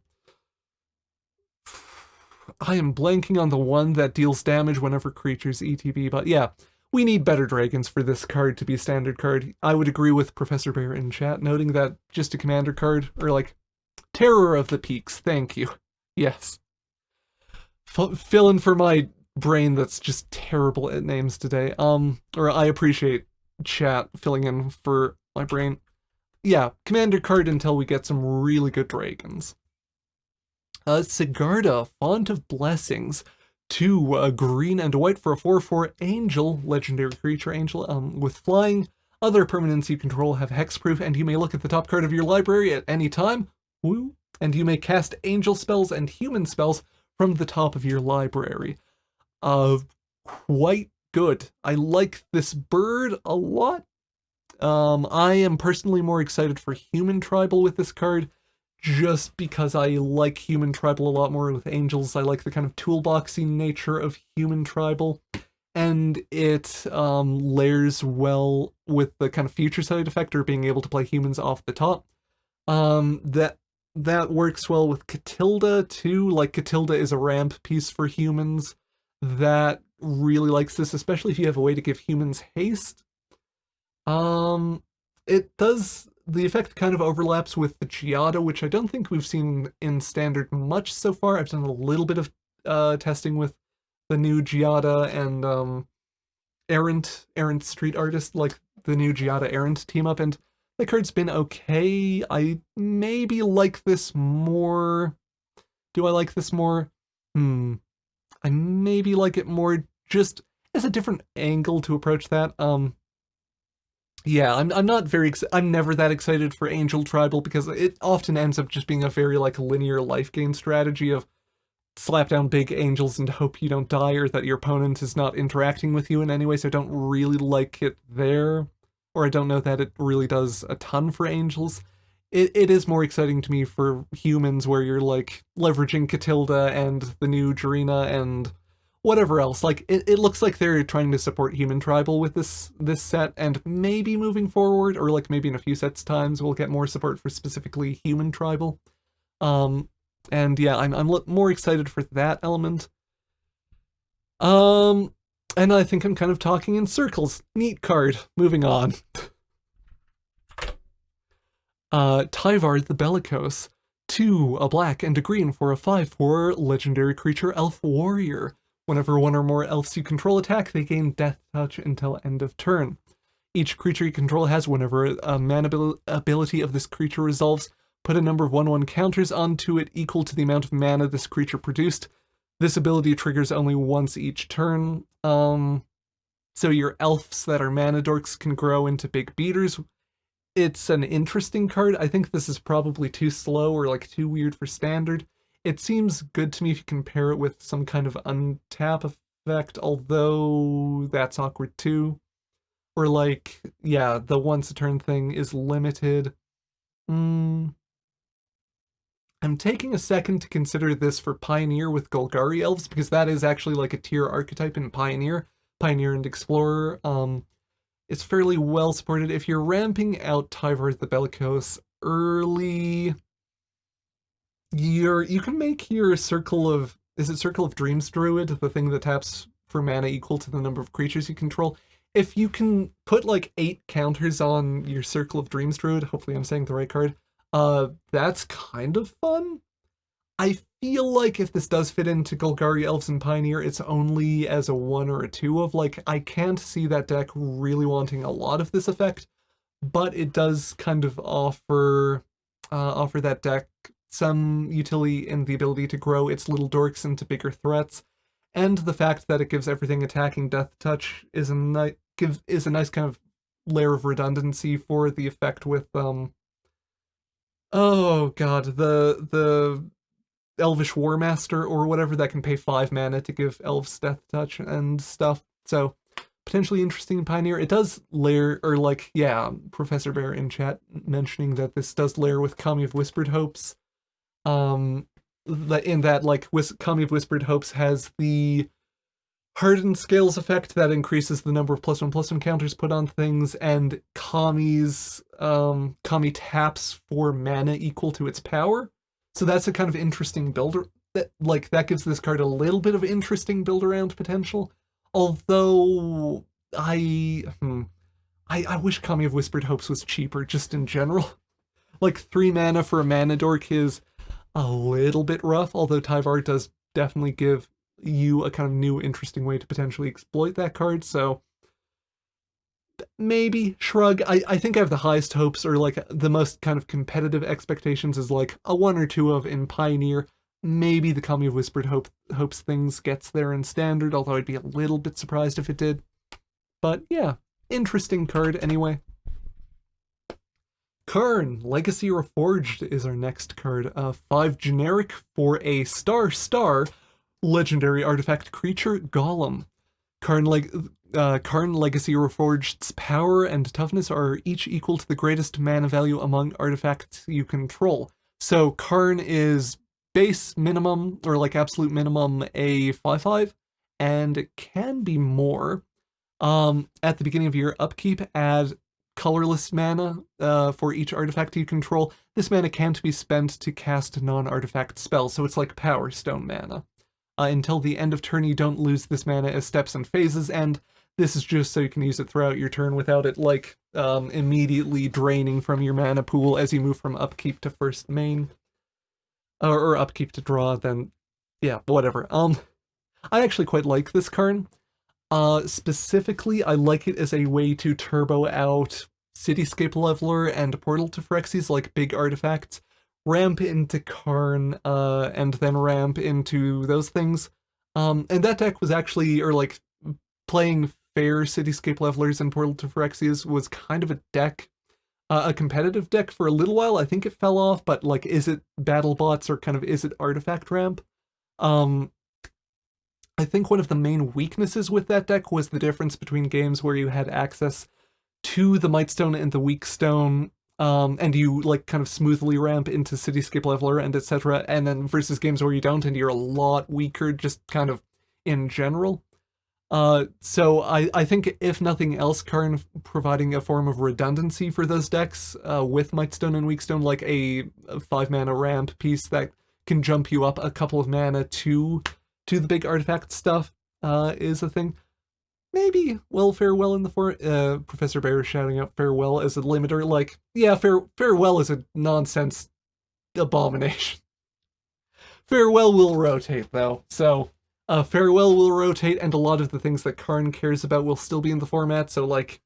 [SPEAKER 1] I am blanking on the one that deals damage whenever creatures ETB, but yeah, we need better dragons for this card to be a standard card. I would agree with Professor Bear in chat, noting that just a commander card, or like, Terror of the Peaks, thank you. Yes. F fill in for my brain that's just terrible at names today. Um, or I appreciate chat filling in for my brain. Yeah, commander card until we get some really good dragons. Uh, Sigarda, Font of Blessings. Two, uh, green and white for a 4-4 angel, legendary creature angel, um, with flying. Other permanents you control have hexproof, and you may look at the top card of your library at any time. Woo! And you may cast angel spells and human spells from the top of your library uh, quite good. I like this bird a lot. Um, I am personally more excited for Human Tribal with this card, just because I like Human Tribal a lot more with Angels. I like the kind of toolboxy nature of Human Tribal, and it um, layers well with the kind of future side effect or being able to play humans off the top. Um, that that works well with Katilda too, like Katilda is a ramp piece for humans that really likes this, especially if you have a way to give humans haste. Um, it does, the effect kind of overlaps with the Giada, which I don't think we've seen in standard much so far. I've done a little bit of uh, testing with the new Giada and um, Errant, Errant Street Artist, like the new Giada Errant team up, and the card's been okay. I maybe like this more. Do I like this more? Hmm. I maybe like it more just as a different angle to approach that. Um, yeah, I'm, I'm not very, I'm never that excited for Angel Tribal because it often ends up just being a very like linear life gain strategy of slap down big angels and hope you don't die or that your opponent is not interacting with you in any way, so I don't really like it there. Or I don't know that it really does a ton for angels it, it is more exciting to me for humans where you're like leveraging Katilda and the new Jirina and whatever else. Like it, it looks like they're trying to support human tribal with this this set and maybe moving forward or like maybe in a few sets times we'll get more support for specifically human tribal. Um And yeah, I'm, I'm more excited for that element. Um, and I think I'm kind of talking in circles. Neat card. Moving on. uh, Tyvar the Bellicose. Two, a black and a green for a 5-4 legendary creature Elf Warrior. Whenever one or more elves you control attack, they gain Death Touch until end of turn. Each creature you control has whenever a mana abil ability of this creature resolves, put a number of 1-1 counters onto it equal to the amount of mana this creature produced. This ability triggers only once each turn. Um, so your elves that are mana dorks can grow into big beaters. It's an interesting card. I think this is probably too slow or like too weird for standard. It seems good to me if you compare it with some kind of untap effect, although that's awkward too. Or like, yeah, the once a turn thing is limited. Hmm. I'm taking a second to consider this for Pioneer with Golgari Elves, because that is actually like a tier archetype in Pioneer. Pioneer and Explorer. Um, it's fairly well supported. If you're ramping out Tyvar the Bellicose early, you're you can make your circle of is it circle of dreams druid the thing that taps for mana equal to the number of creatures you control? If you can put like eight counters on your circle of dreams druid hopefully i'm saying the right card uh that's kind of fun. I feel like if this does fit into golgari elves and pioneer it's only as a one or a two of like i can't see that deck really wanting a lot of this effect but it does kind of offer uh, offer that deck some utility in the ability to grow its little dorks into bigger threats, and the fact that it gives everything attacking death touch is a nice gives is a nice kind of layer of redundancy for the effect with um oh god the the elvish war master or whatever that can pay five mana to give elves death touch and stuff. So potentially interesting pioneer. It does layer or like yeah professor bear in chat mentioning that this does layer with kami of whispered hopes um, in that like Whis Kami of Whispered Hopes has the hardened scales effect that increases the number of plus one plus one counters put on things, and Kami's um, Kami taps for mana equal to its power. So that's a kind of interesting builder that like that gives this card a little bit of interesting build around potential. Although I hmm, I, I wish Kami of Whispered Hopes was cheaper just in general. Like three mana for a mana dork is a little bit rough, although Tyvar does definitely give you a kind of new interesting way to potentially exploit that card, so maybe shrug. I, I think i have the highest hopes or like the most kind of competitive expectations is like a one or two of in pioneer. Maybe the Kami of whispered hope hopes things gets there in standard although i'd be a little bit surprised if it did. But yeah interesting card anyway Karn, Legacy Reforged is our next card. Uh, 5 generic for a star star legendary artifact creature, Golem. Karn, Leg uh, Karn Legacy Reforged's power and toughness are each equal to the greatest mana value among artifacts you control. So Karn is base minimum, or like absolute minimum, a 5-5, and it can be more. Um, at the beginning of your upkeep, add colorless mana uh, for each artifact you control. This mana can't be spent to cast non-artifact spells, so it's like Power Stone mana. Uh, until the end of turn, you don't lose this mana as steps and phases, and this is just so you can use it throughout your turn without it, like, um, immediately draining from your mana pool as you move from upkeep to first main. Or, or upkeep to draw, then, yeah, whatever. Um, I actually quite like this card. Uh, specifically, I like it as a way to turbo out Cityscape Leveler and Portal to Phyrexies like big artifacts, ramp into Karn, uh, and then ramp into those things. Um, and that deck was actually, or like, playing fair Cityscape Levelers and Portal to Phyrexies was kind of a deck, uh, a competitive deck for a little while. I think it fell off, but like, is it battle bots or kind of is it artifact ramp? Um, I think one of the main weaknesses with that deck was the difference between games where you had access to the Mightstone and the Weakstone, um, and you like kind of smoothly ramp into Cityscape Leveler and etc., and then versus games where you don't and you're a lot weaker just kind of in general. Uh, so I, I think if nothing else, Karn providing a form of redundancy for those decks uh, with Mightstone and Weakstone, like a, a five mana ramp piece that can jump you up a couple of mana to to the big artifact stuff uh, is a thing. Maybe, well, farewell in the for uh, Professor Bear shouting out farewell as a limiter. Like, yeah, fair farewell is a nonsense abomination. farewell will rotate though, so uh, farewell will rotate, and a lot of the things that Karn cares about will still be in the format. So like,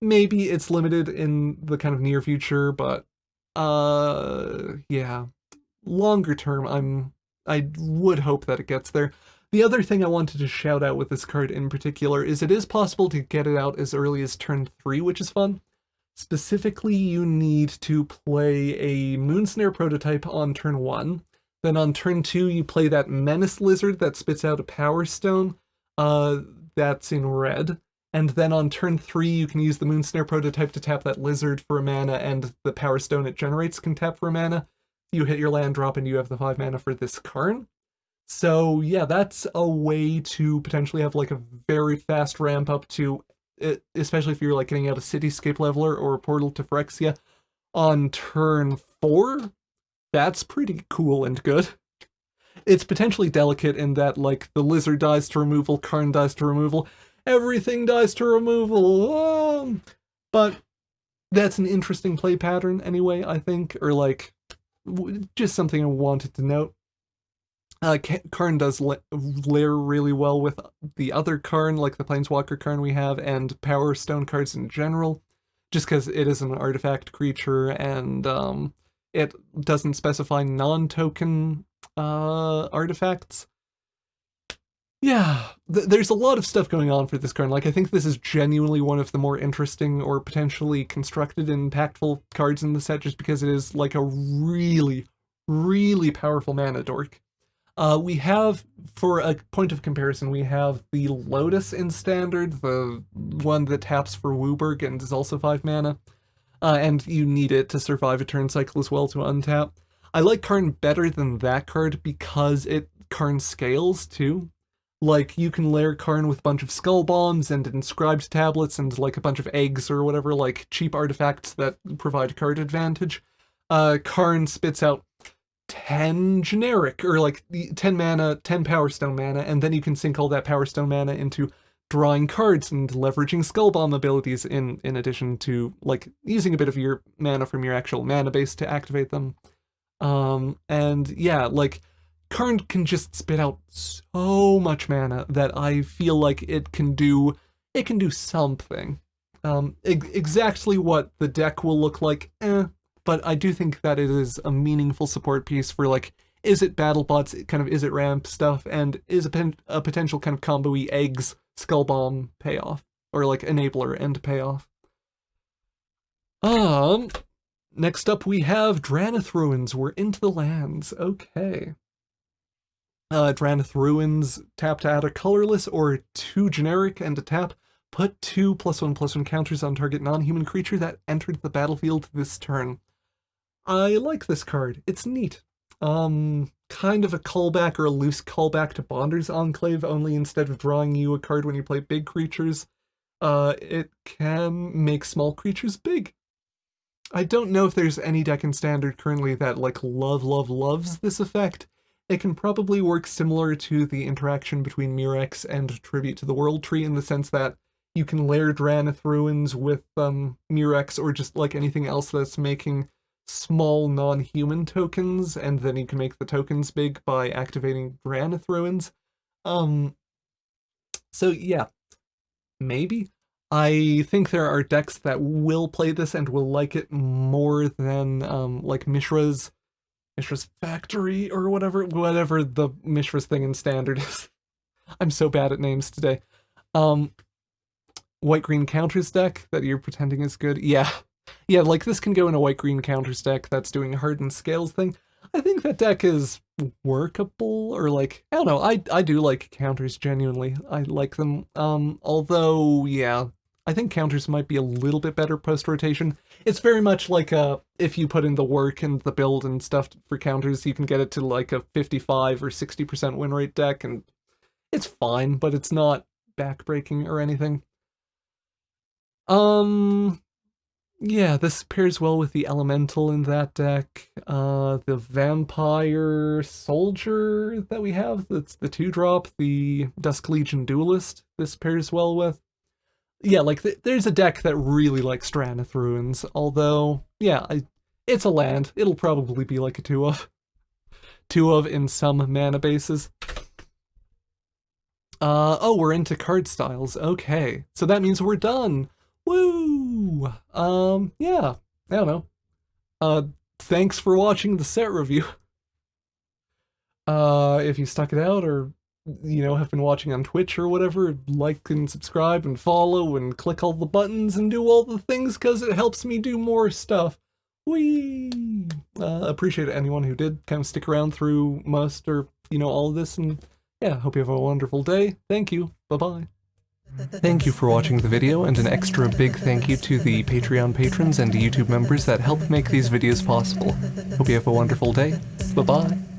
[SPEAKER 1] maybe it's limited in the kind of near future, but uh, yeah, longer term, I'm I would hope that it gets there. The other thing I wanted to shout out with this card in particular is it is possible to get it out as early as turn 3, which is fun. Specifically, you need to play a Moonsnare prototype on turn 1. Then on turn 2, you play that Menace Lizard that spits out a Power Stone. Uh, that's in red. And then on turn 3, you can use the Moonsnare prototype to tap that Lizard for a mana, and the Power Stone it generates can tap for a mana. You hit your land drop and you have the 5 mana for this Karn. So yeah, that's a way to potentially have like a very fast ramp up to, especially if you're like getting out a Cityscape Leveler or a Portal to Phyrexia on turn 4. That's pretty cool and good. It's potentially delicate in that like the Lizard dies to removal, Karn dies to removal, everything dies to removal, um, but that's an interesting play pattern anyway, I think, or like just something I wanted to note. Uh, Karn does layer really well with the other Karn, like the Planeswalker Karn we have, and Power Stone cards in general, just because it is an artifact creature and um, it doesn't specify non-token uh, artifacts. Yeah, th there's a lot of stuff going on for this card. Like, I think this is genuinely one of the more interesting or potentially constructed and impactful cards in the set just because it is like a really, really powerful mana dork. Uh, we have, for a point of comparison, we have the Lotus in Standard, the one that taps for WUBRG and is also 5 mana, uh, and you need it to survive a turn cycle as well to untap. I like Karn better than that card because it Karn scales too. Like, you can layer Karn with a bunch of Skull Bombs and inscribed tablets and like a bunch of eggs or whatever, like cheap artifacts that provide card advantage. Uh, Karn spits out 10 generic, or like 10 mana, 10 Power Stone mana, and then you can sink all that Power Stone mana into drawing cards and leveraging Skull Bomb abilities in, in addition to, like, using a bit of your mana from your actual mana base to activate them. Um, and yeah, like, Karn can just spit out so much mana that I feel like it can do, it can do something. Um, exactly what the deck will look like, eh, but I do think that it is a meaningful support piece for like, is it BattleBots, kind of is it ramp stuff, and is a, a potential kind of combo-y eggs skull bomb payoff, or like enabler end payoff. Um, next up we have Drannith Ruins. We're into the lands. Okay. Uh, Drannith Ruins, tap to add a colorless or two generic and a tap. Put two plus one plus one counters on target non-human creature that entered the battlefield this turn. I like this card. It's neat. Um, kind of a callback or a loose callback to Bonder's Enclave, only instead of drawing you a card when you play big creatures, uh, it can make small creatures big. I don't know if there's any deck in Standard currently that, like, love, love, loves this effect. It can probably work similar to the interaction between Mirrex and Tribute to the World Tree in the sense that you can layer Drannith Ruins with um, Mirrex or just, like, anything else that's making small non-human tokens, and then you can make the tokens big by activating Drannith Ruins. Um, so yeah, maybe. I think there are decks that will play this and will like it more than um, like Mishra's Mishra's Factory or whatever, whatever the Mishra's thing in Standard is. I'm so bad at names today. Um, White-green counters deck that you're pretending is good. Yeah, yeah, like this can go in a white-green counters deck that's doing hardened scales thing. I think that deck is workable, or like, I don't know, I, I do like counters genuinely. I like them. Um, although, yeah, I think counters might be a little bit better post-rotation. It's very much like uh, if you put in the work and the build and stuff for counters, you can get it to like a 55 or 60% win rate deck, and it's fine, but it's not backbreaking or anything. Um, yeah, this pairs well with the elemental in that deck. Uh, the vampire soldier that we have, that's the two drop, the Dusk Legion duelist, this pairs well with. Yeah, like th there's a deck that really likes Drannith Ruins, although, yeah, I, it's a land. It'll probably be like a two of. Two of in some mana bases. Uh, oh, we're into card styles. Okay, so that means we're done. Woo! Um, yeah, I don't know. Uh, thanks for watching the set review. Uh, if you stuck it out or, you know, have been watching on Twitch or whatever, like and subscribe and follow and click all the buttons and do all the things because it helps me do more stuff. Whee! Uh, appreciate anyone who did kind of stick around through most or, you know, all of this and yeah, hope you have a wonderful day. Thank you. Bye-bye. Thank you for watching the video, and an extra big thank you to the Patreon patrons and YouTube members that help make these videos possible. Hope you have a wonderful day. Bye-bye.